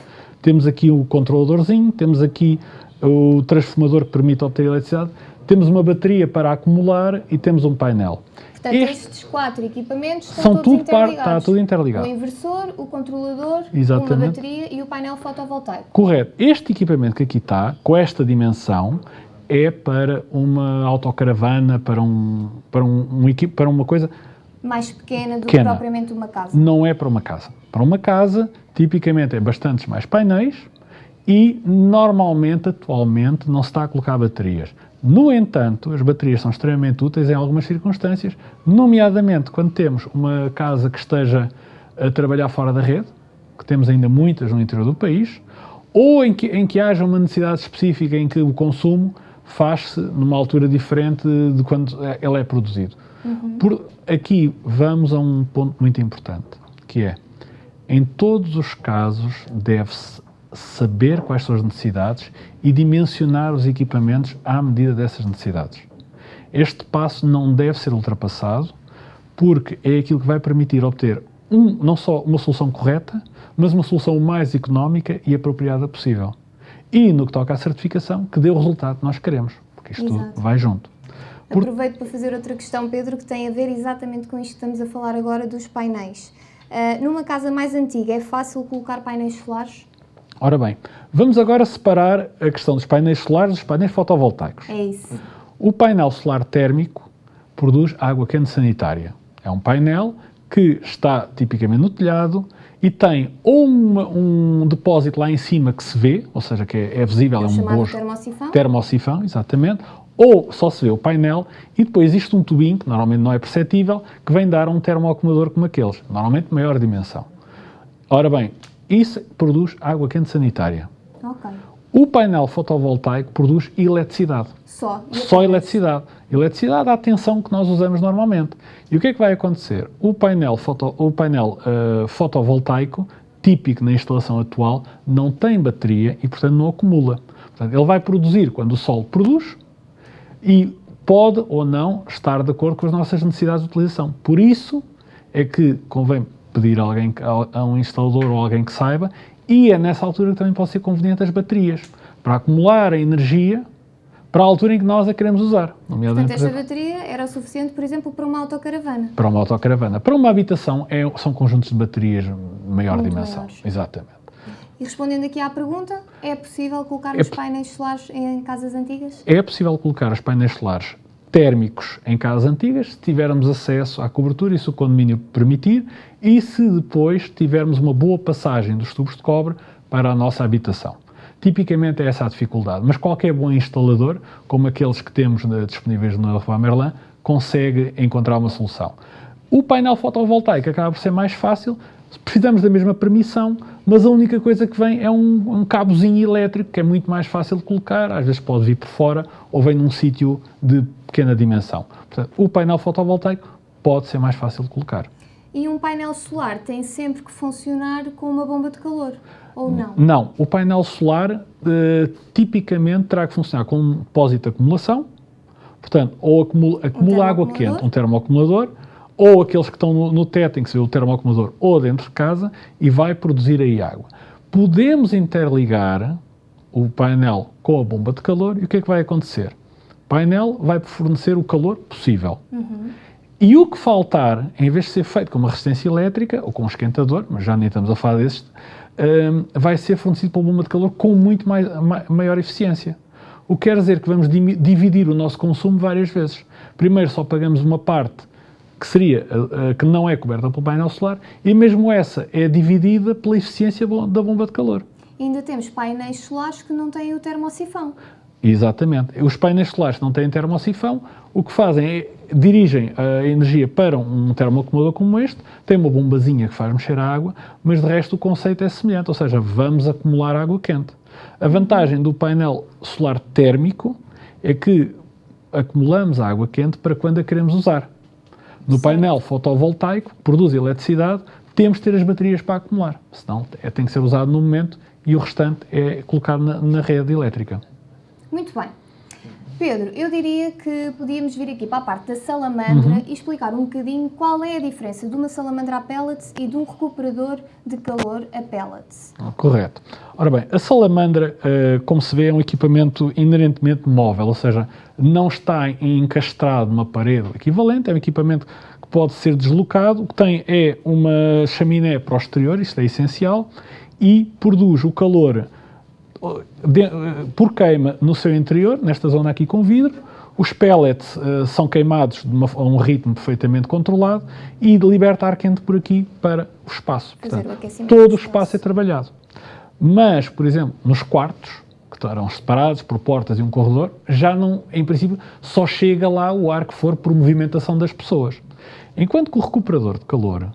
Temos aqui o controladorzinho, temos aqui o transformador que permite obter eletricidade, temos uma bateria para acumular e temos um painel. Portanto, este, estes quatro equipamentos são tudo interligados. Par, está tudo interligado. O inversor, o controlador, Exatamente. uma bateria e o painel fotovoltaico. Correto. Este equipamento que aqui está, com esta dimensão, é para uma autocaravana, para, um, para, um, um para uma coisa... Mais pequena do pequena. que propriamente uma casa. Não é para uma casa. Para uma casa, tipicamente é bastantes mais painéis e, normalmente, atualmente, não se está a colocar baterias. No entanto, as baterias são extremamente úteis em algumas circunstâncias, nomeadamente quando temos uma casa que esteja a trabalhar fora da rede, que temos ainda muitas no interior do país, ou em que, em que haja uma necessidade específica em que o consumo faz-se numa altura diferente de quando ele é produzido. Uhum. Por aqui vamos a um ponto muito importante, que é, em todos os casos deve-se saber quais são as necessidades e dimensionar os equipamentos à medida dessas necessidades. Este passo não deve ser ultrapassado porque é aquilo que vai permitir obter um, não só uma solução correta, mas uma solução mais económica e apropriada possível. E no que toca à certificação, que dê o resultado que nós queremos, porque isto Exato. vai junto. Por... Aproveito para fazer outra questão, Pedro, que tem a ver exatamente com isto que estamos a falar agora dos painéis. Uh, numa casa mais antiga, é fácil colocar painéis solares? Ora bem, vamos agora separar a questão dos painéis solares dos painéis fotovoltaicos. É isso. O painel solar térmico produz água quente sanitária. É um painel que está tipicamente no telhado e tem ou um depósito lá em cima que se vê, ou seja, que é, é visível, é, é um bojo. termosifão. Termosifão, exatamente. Ou só se vê o painel e depois existe um tubinho, que normalmente não é perceptível, que vem dar um termoacumulador como aqueles, normalmente maior dimensão. Ora bem, isso produz água quente sanitária. Okay. O painel fotovoltaico produz eletricidade. Só? Só eletricidade. Eletricidade à tensão que nós usamos normalmente. E o que é que vai acontecer? O painel, foto, o painel uh, fotovoltaico, típico na instalação atual, não tem bateria e, portanto, não acumula. Portanto, ele vai produzir quando o sol produz e pode ou não estar de acordo com as nossas necessidades de utilização. Por isso é que convém pedir a, alguém, a um instalador ou alguém que saiba, e é nessa altura que também pode ser conveniente as baterias, para acumular a energia para a altura em que nós a queremos usar. Portanto, esta bateria era o suficiente, por exemplo, para uma autocaravana? Para uma autocaravana. Para uma habitação, é, são conjuntos de baterias de maior Muito dimensão. Maiores. Exatamente. E respondendo aqui à pergunta, é possível colocar é os painéis solares em casas antigas? É possível colocar os painéis solares térmicos em casas antigas, se tivermos acesso à cobertura e se o condomínio permitir, e se depois tivermos uma boa passagem dos tubos de cobre para a nossa habitação. Tipicamente é essa a dificuldade, mas qualquer bom instalador, como aqueles que temos disponíveis na Rua Merlin, consegue encontrar uma solução. O painel fotovoltaico acaba por ser mais fácil, precisamos da mesma permissão, mas a única coisa que vem é um, um cabozinho elétrico que é muito mais fácil de colocar, às vezes pode vir por fora ou vem num sítio de pequena dimensão. Portanto, o painel fotovoltaico pode ser mais fácil de colocar. E um painel solar tem sempre que funcionar com uma bomba de calor, ou não? Não. O painel solar uh, tipicamente terá que funcionar com um depósito de acumulação, portanto, ou acumula, acumula um água quente, um termoacumulador, ou aqueles que estão no, no teto, em que se vê o termoacumulador, ou dentro de casa, e vai produzir aí água. Podemos interligar o painel com a bomba de calor e o que é que vai acontecer? O painel vai fornecer o calor possível. Uhum. E o que faltar, em vez de ser feito com uma resistência elétrica ou com um esquentador, mas já nem estamos a falar desses, um, vai ser fornecido pela bomba de calor com muito mais, maior eficiência. O que quer dizer que vamos dividir o nosso consumo várias vezes. Primeiro só pagamos uma parte que seria que não é coberta pelo painel solar e mesmo essa é dividida pela eficiência da bomba de calor. E ainda temos painéis solares que não têm o termosifão. Exatamente. Os painéis solares não têm termosifão, o que fazem é dirigem a energia para um termoacumulador como este, tem uma bombazinha que faz mexer a água, mas de resto o conceito é semelhante, ou seja, vamos acumular água quente. A vantagem do painel solar térmico é que acumulamos a água quente para quando a queremos usar. No painel fotovoltaico, que produz eletricidade, temos de ter as baterias para acumular, senão é, tem que ser usado no momento e o restante é colocado na, na rede elétrica. Muito bem. Pedro, eu diria que podíamos vir aqui para a parte da salamandra uhum. e explicar um bocadinho qual é a diferença de uma salamandra a pellets e de um recuperador de calor a pellets. correto. Ora bem, a salamandra, eh, como se vê, é um equipamento inerentemente móvel, ou seja, não está encastrado numa parede equivalente, é um equipamento que pode ser deslocado, o que tem é uma chaminé para o exterior, isto é essencial, e produz o calor por queima no seu interior, nesta zona aqui com vidro, os pellets uh, são queimados uma, a um ritmo perfeitamente controlado e liberta ar quente por aqui para o espaço. Portanto, o todo o espaço é trabalhado. Mas, por exemplo, nos quartos, que estarão separados por portas e um corredor, já não, em princípio, só chega lá o ar que for por movimentação das pessoas. Enquanto que o recuperador de calor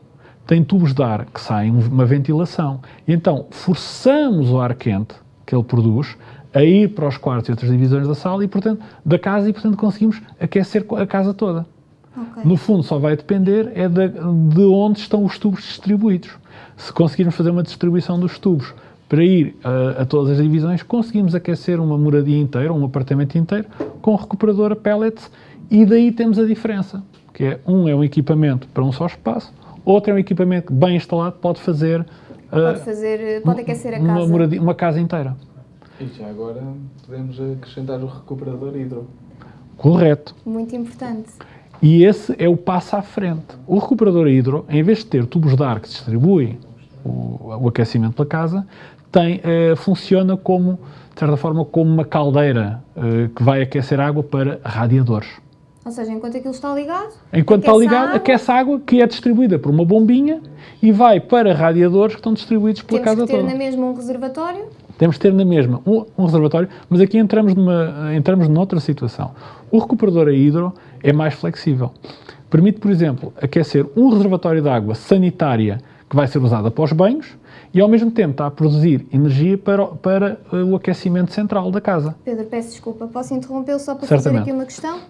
tem tubos de ar que saem uma ventilação. E então forçamos o ar quente que ele produz a ir para os quartos e outras divisões da sala e, portanto, da casa e, portanto, conseguimos aquecer a casa toda. Okay. No fundo, só vai depender é de, de onde estão os tubos distribuídos. Se conseguirmos fazer uma distribuição dos tubos para ir a, a, todas as divisões, conseguimos aquecer uma moradia inteira, um apartamento inteiro, com um recuperador a pellets e daí temos a diferença, que é um é um equipamento para um só espaço, outro é um equipamento bem instalado, pode fazer Pode, fazer, pode aquecer a casa. Uma, moradia, uma casa inteira. E já agora podemos acrescentar o recuperador hidro. Correto. Muito importante. E esse é o passo à frente. O recuperador hidro, em vez de ter tubos de ar que distribuem o, o aquecimento pela casa, tem, eh, funciona como, de certa forma, como uma caldeira eh, que vai aquecer água para radiadores. Ou seja, enquanto aquilo está ligado, enquanto está ligado, a aquece água que é distribuída por uma bombinha e vai para radiadores que estão distribuídos pela casa toda. Temos que ter toda. na mesma um reservatório? Temos que ter na mesma um, um, reservatório, mas aqui entramos, numa, entramos noutra situação. O recuperador a hidro é mais flexível. Permite, por exemplo, aquecer um reservatório de água sanitária que vai ser usado após banhos e ao mesmo tempo está a produzir energia para, para eh, o aquecimento central da casa. Pedro, peço desculpa, posso interrompê-lo só para Certamente. fazer aqui uma questão?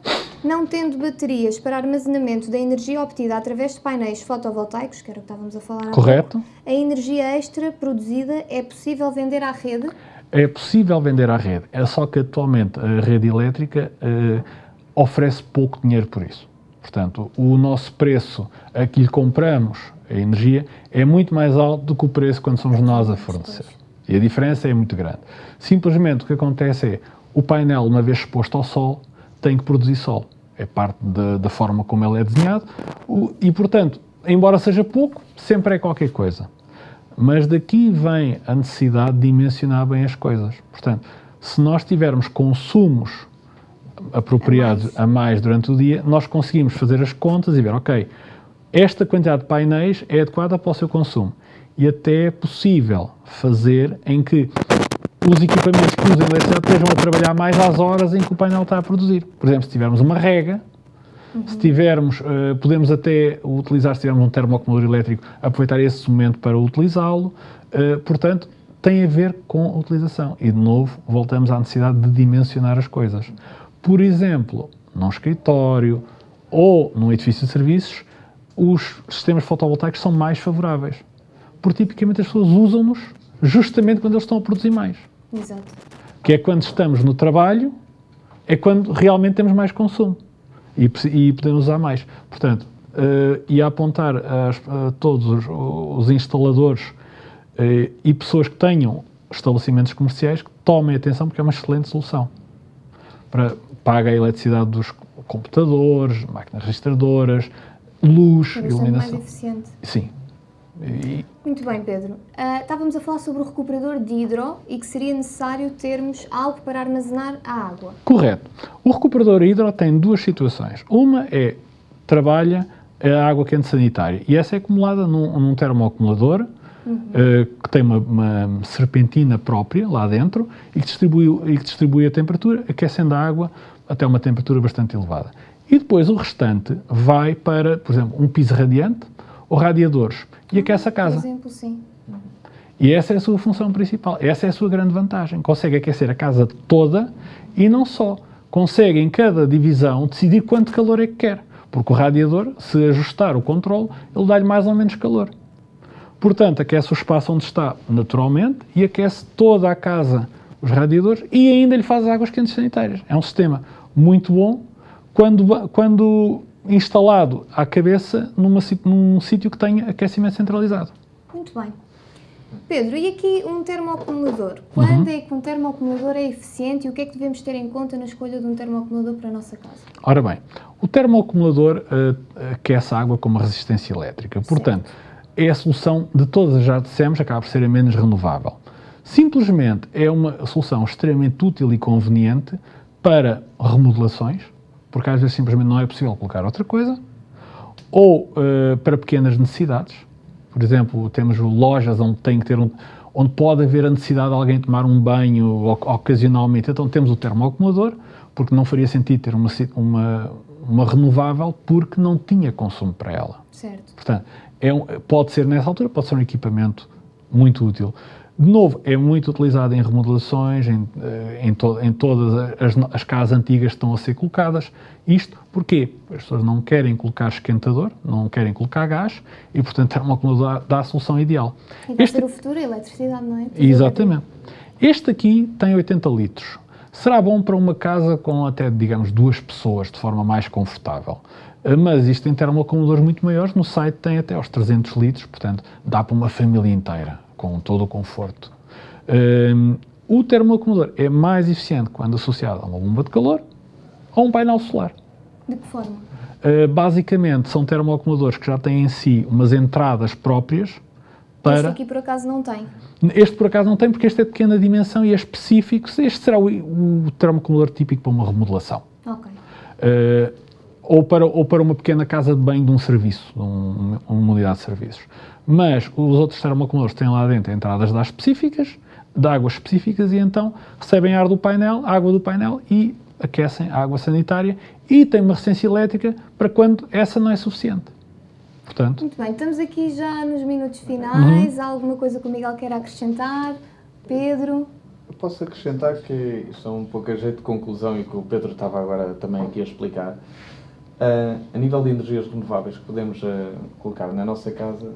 Não tendo baterias para armazenamento da energia obtida através de painéis fotovoltaicos, que era o que estávamos a falar Correto. Agora, a energia extra produzida é possível vender à rede? É possível vender à rede, é só que atualmente a rede elétrica uh, oferece pouco dinheiro por isso. Portanto, o nosso preço a que lhe compramos a energia é muito mais alto do que o preço quando somos nós a fornecer. E a diferença é muito grande. Simplesmente o que acontece é, o painel, uma vez exposto ao sol, tem que produzir sol. É parte da, da forma como ele é desenhado. O, e, portanto, embora seja pouco, sempre é qualquer coisa. Mas daqui vem a necessidade de dimensionar bem as coisas. Portanto, se nós tivermos consumos apropriados a mais. a mais durante o dia, nós conseguimos fazer as contas e ver, ok, esta quantidade de painéis é adequada para o seu consumo. E até é possível fazer em que os equipamentos que usam eletricidade estejam a trabalhar mais às horas em que o painel está a produzir. Por exemplo, se tivermos uma rega, uhum. se tivermos, uh, podemos até utilizar, se tivermos um termoacumulador elétrico, aproveitar esse momento para utilizá-lo. Uh, portanto, tem a ver com a utilização. E, de novo, voltamos à necessidade de dimensionar as coisas. Por exemplo, num escritório ou num edifício de serviços, os sistemas fotovoltaicos são mais favoráveis. Porque tipicamente as pessoas usam-nos justamente quando eles estão a produzir mais. Exato. Que é quando estamos no trabalho, é quando realmente temos mais consumo e, e podemos usar mais. Portanto, uh, e a apontar a, a todos os, os instaladores uh, e pessoas que tenham estabelecimentos comerciais que tomem atenção porque é uma excelente solução. Para, paga a eletricidade dos computadores, máquinas registradoras, luz, é iluminação. mais eficiente. Sim. E... Muito bem, Pedro. Uh, estávamos a falar sobre o recuperador de hidro e que seria necessário termos algo para armazenar a água. Correto. O recuperador hidro tem duas situações. Uma é trabalha a água quente sanitária e essa é acumulada num, num termoacumulador uhum. uh, que tem uma, uma, serpentina própria lá dentro e que, distribui, e que distribui a temperatura, aquecendo a água até uma temperatura bastante elevada. E depois o restante vai para, por exemplo, um piso radiante ou radiadores e aquece a casa. Por exemplo, sim. E essa é a sua função principal, essa é a sua grande vantagem. Consegue aquecer a casa toda e não só. Consegue em cada divisão decidir quanto calor é que quer. Porque o radiador, se ajustar o controle, ele dá-lhe mais ou menos calor. Portanto, aquece o espaço onde está naturalmente e aquece toda a casa, os radiadores, e ainda lhe faz águas quentes sanitárias. É um sistema muito bom quando, quando instalado à cabeça numa, num sítio que tenha aquecimento centralizado. Muito bem. Pedro, e aqui um termoacumulador? Quando uhum. é que um termoacumulador é eficiente e o que é que devemos ter em conta na escolha de um termoacumulador para a nossa casa? Ora bem, o termoacumulador uh, aquece a água com uma resistência elétrica. Portanto, certo. é a solução de todas, já dissemos, acaba por ser a menos renovável. Simplesmente é uma solução extremamente útil e conveniente para remodelações, porque às vezes simplesmente não é possível colocar outra coisa, ou uh, para pequenas necessidades. Por exemplo, temos lojas onde tem que ter um, onde pode haver a necessidade de alguém tomar um banho ocasionalmente, então temos o termoacumulador, porque não faria sentido ter uma, uma, uma renovável porque não tinha consumo para ela. Certo. Portanto, é um, pode ser nessa altura, pode ser um equipamento muito útil. De novo, é muito utilizado em remodelações, em, eh, em, to, em todas as, as, casas antigas que estão a ser colocadas. Isto porquê? As pessoas não querem colocar esquentador, não querem colocar gás e, portanto, é uma acumulador dá a solução ideal. E vai este, ser o futuro, a eletricidade, não é? Exatamente. Este aqui tem 80 litros. Será bom para uma casa com até, digamos, duas pessoas, de forma mais confortável. Eh, mas isto tem termoacumuladores muito maiores, no site tem até aos 300 litros, portanto, dá para uma família inteira com todo o conforto. Um, o termoacumulador é mais eficiente quando associado a uma bomba de calor ou um painel solar. De que forma? Uh, basicamente, são termoacumuladores que já têm em si umas entradas próprias para... Este aqui, por acaso, não tem. Este, por acaso, não tem, porque este é de pequena dimensão e é específico. Este será o, o termoacumulador típico para uma remodelação. Ok. Uh, ou para, ou para uma pequena casa de banho de um serviço, de um, uma unidade de serviços. Mas os outros termoacumuladores têm lá dentro entradas de ar específicas, de águas específicas, e então recebem ar do painel, água do painel e aquecem a água sanitária e têm uma resistência elétrica para quando essa não é suficiente. Portanto, Muito bem, estamos aqui já nos minutos finais. Uhum. Há alguma coisa que o Miguel quer acrescentar? Pedro? Eu posso acrescentar que isto é um pouco a jeito de conclusão e que o Pedro estava agora também aqui a explicar. Uh, a nível de energias renováveis que podemos uh, colocar na nossa casa,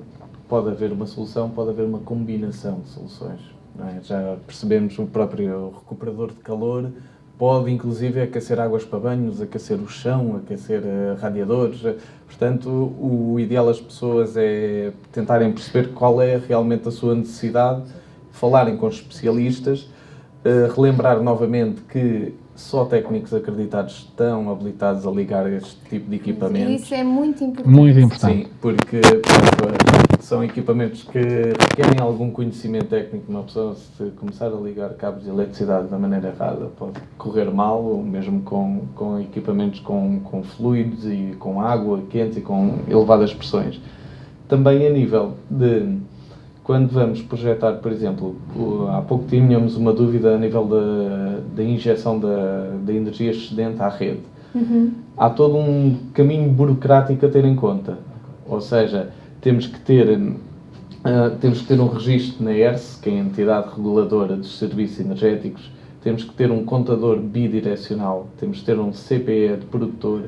pode haver uma solução, pode haver uma combinação de soluções. É? Já percebemos o próprio recuperador de calor, pode inclusive aquecer águas para banhos, aquecer o chão, aquecer uh, radiadores. Portanto, o, ideal das pessoas é tentarem perceber qual é realmente a sua necessidade, falarem com os especialistas, relembrar novamente que só técnicos acreditados estão habilitados a ligar este tipo de equipamentos. Isso é muito importante. Muito importante. Sim, porque são equipamentos que requerem algum conhecimento técnico. Uma pessoa, se começar a ligar cabos de eletricidade da maneira errada, pode correr mal, ou mesmo com, com equipamentos com, com fluidos e com água quente e com elevadas pressões. Também a nível de quando vamos projetar, por exemplo, há pouco tínhamos uma dúvida a nível da, da injeção da, da energia excedente à rede. Uhum. Há todo um caminho burocrático a ter em conta. Ou seja, temos que ter, uh, temos que ter um registro na ERS, que é a entidade reguladora dos serviços energéticos, temos que ter um contador bidirecional, temos que ter um CPE de produtor,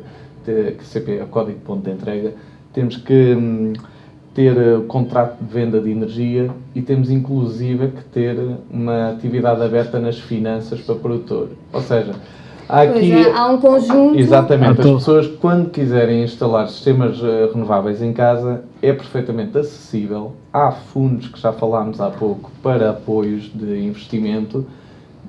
ter, CPE é o código de ponto de entrega, temos que um, ter uh, contrato de venda de energia e temos inclusive que ter uma atividade aberta nas finanças para produtor. Ou seja, aqui, é, há um conjunto. Exatamente. As pessoas, quando quiserem instalar sistemas uh, renováveis em casa, é perfeitamente acessível. Há fundos que já falámos há pouco para apoios de investimento.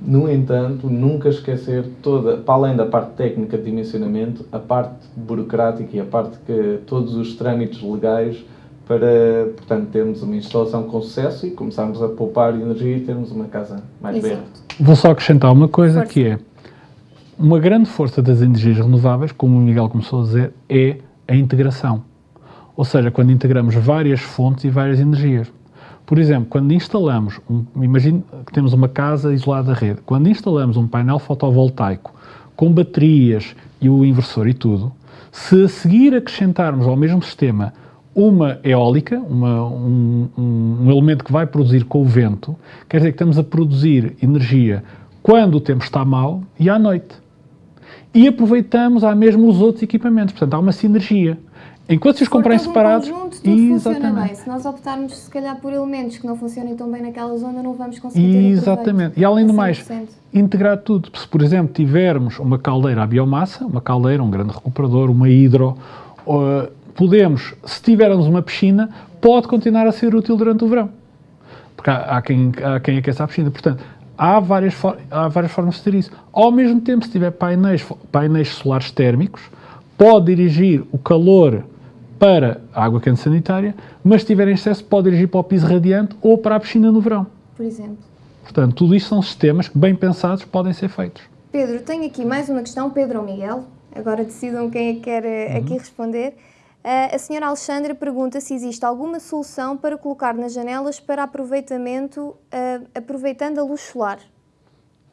No entanto, nunca esquecer toda, para além da parte técnica de dimensionamento, a parte burocrática e a parte que todos os trâmites legais para, portanto, termos uma instalação com sucesso e começarmos a poupar energia e termos uma casa mais Exato. verde. Vou só acrescentar uma coisa Força. que é uma grande força das energias renováveis, como o Miguel começou a dizer, é a integração. Ou seja, quando integramos várias fontes e várias energias. Por exemplo, quando instalamos, um, imagine que temos uma casa isolada da rede, quando instalamos um painel fotovoltaico com baterias e o inversor e tudo, se a seguir acrescentarmos ao mesmo sistema uma eólica, uma, um, um, elemento que vai produzir com o vento, quer dizer que estamos a produzir energia quando o tempo está mau e à noite e aproveitamos há mesmo os outros equipamentos. Portanto, há uma sinergia. Enquanto se os comprarem separados. Um tudo exatamente. bem. Se nós optarmos, se calhar, por elementos que não funcionem tão bem naquela zona, não vamos conseguir Exatamente. E além do mais, integrar tudo. Se, por exemplo, tivermos uma caldeira à biomassa, uma caldeira, um grande recuperador, uma hidro, uh, podemos, se tivermos uma piscina, pode continuar a ser útil durante o verão. Porque há, há quem, há quem aqueça a piscina. Portanto, há várias, há várias formas de ter isso. Ao mesmo tempo, se tiver painéis, painéis solares térmicos, pode dirigir o calor para a água quente sanitária, mas se tiver em excesso, pode dirigir para o piso radiante ou para a piscina no verão. Por exemplo. Portanto, tudo isto são sistemas que, bem pensados, podem ser feitos. Pedro, tenho aqui mais uma questão. Pedro ou Miguel? Agora decidam quem é que quer eh, uhum. aqui responder. Uh, a senhora Alexandra pergunta se existe alguma solução para colocar nas janelas para aproveitamento, uh, aproveitando a luz solar.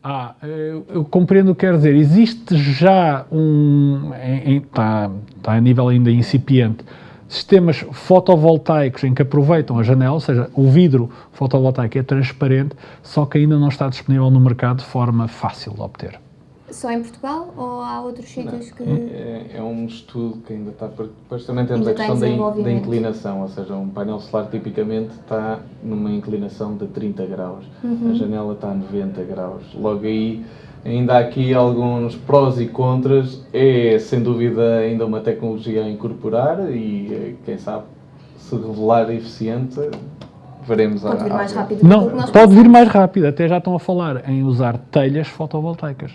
Ah, eu, compreendo o que quer dizer. Existe já um. Está tá a nível ainda incipiente. Sistemas fotovoltaicos em que aproveitam a janela, ou seja, o vidro fotovoltaico é transparente, só que ainda não está disponível no mercado de forma fácil de obter. Só em Portugal ou há outros sítios que. É, é, um estudo que ainda está. Depois também temos ainda a questão da, da, inclinação, ou seja, um painel solar tipicamente está numa inclinação de 30 graus, uhum. a janela está a 90 graus. Logo aí, ainda há aqui alguns prós e contras. É sem dúvida ainda uma tecnologia a incorporar e quem sabe se revelar eficiente veremos pode vir mais rápido não, pode vir mais rápido, até já estão a falar em usar telhas fotovoltaicas.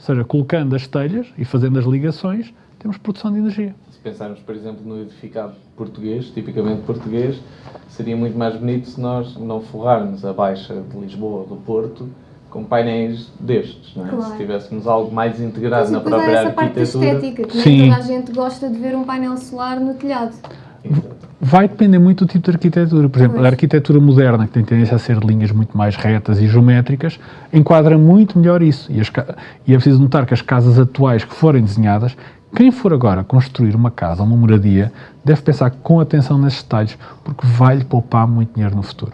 Ou seja, colocando as telhas e fazendo as ligações, temos produção de energia. Se pensarmos, por exemplo, no edificado português, tipicamente português, seria muito mais bonito se nós não forrarmos a Baixa de Lisboa ou do Porto com painéis destes, não é? Claro. Se tivéssemos algo mais integrado Mas, na própria essa arquitetura. Parte estética, que Sim. toda a gente gosta de ver um painel solar no telhado. Vai depender muito do tipo de arquitetura. Por exemplo, a arquitetura moderna, que tem tendência a ser linhas muito mais retas e geométricas, enquadra muito melhor isso. E, as, e é preciso notar que as casas atuais que forem desenhadas, quem for agora construir uma casa, uma moradia, deve pensar com atenção nesses detalhes, porque vai-lhe poupar muito dinheiro no futuro.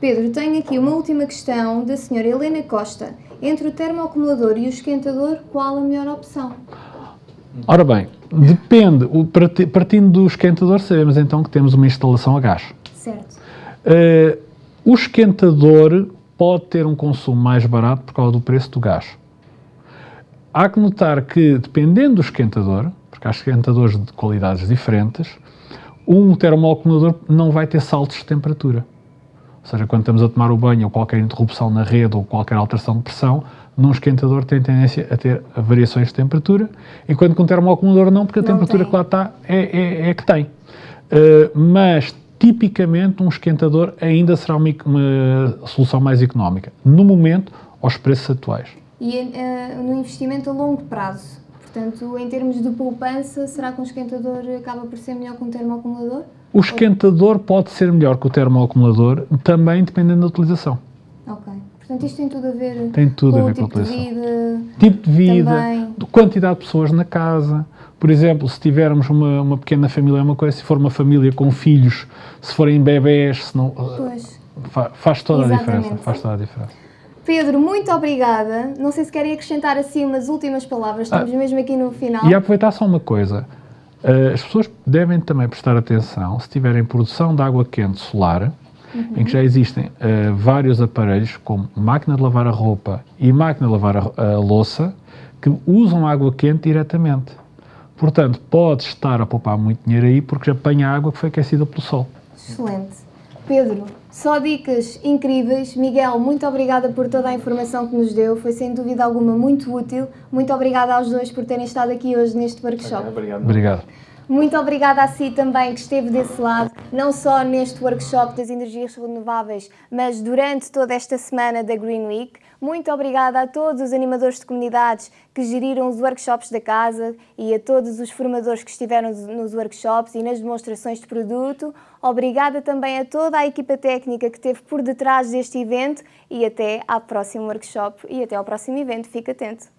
Pedro, tenho aqui uma última questão da senhora Helena Costa. Entre o termoacumulador e o esquentador, qual a melhor opção? Ora bem, depende. partindo do esquentador, sabemos então que temos uma instalação a gás. Certo. Uh, o esquentador pode ter um consumo mais barato por causa do preço do gás. Há que notar que, dependendo do esquentador, porque há esquentadores de qualidades diferentes, um termoacumulador não vai ter saltos de temperatura. Ou seja, quando estamos a tomar o banho ou qualquer interrupção na rede ou qualquer alteração de pressão, num esquentador tem tendência a ter variações de temperatura, enquanto com um termoacumulador não, porque a não temperatura tem. que lá está é, é, é, que tem. mas tipicamente um esquentador ainda será uma, uma, solução mais económica, no momento, aos preços atuais. E uh, no investimento a longo prazo? Portanto, em termos de poupança, será que um esquentador acaba por ser melhor que um termoacumulador? O esquentador pode ser melhor que o termoacumulador, também dependendo da utilização. Portanto, isto tem tudo a ver tem tudo com a ver o tipo com a de vida. Tipo de vida, também. quantidade de pessoas na casa. Por exemplo, se tivermos uma, uma pequena família, é uma coisa, se for uma família com filhos, se forem bebés, se não, pois. faz toda Exatamente. a diferença. Faz toda a diferença. Pedro, muito obrigada. Não sei se querem acrescentar assim umas últimas palavras, estamos ah, mesmo aqui no final. E aproveitar só uma coisa. Uh, as pessoas devem também prestar atenção se tiverem produção de água quente solar, uhum. em que já existem uh, vários aparelhos, como máquina de lavar a roupa e máquina de lavar a, a louça, que usam água quente diretamente. Portanto, pode estar a poupar muito dinheiro aí porque apanha água que foi aquecida pelo sol. Excelente. Pedro, só dicas incríveis. Miguel, muito obrigada por toda a informação que nos deu. Foi sem dúvida alguma muito útil. Muito obrigada aos dois por terem estado aqui hoje neste workshop. Obrigado. Obrigado. Muito obrigada a si também que esteve desse lado, não só neste workshop das energias renováveis, mas durante toda esta semana da Green Week. Muito obrigada a todos os animadores de comunidades que geriram os workshops da casa e a todos os formadores que estiveram nos workshops e nas demonstrações de produto. Obrigada também a toda a equipa técnica que esteve por detrás deste evento e até ao próximo workshop e até ao próximo evento. Fique atento!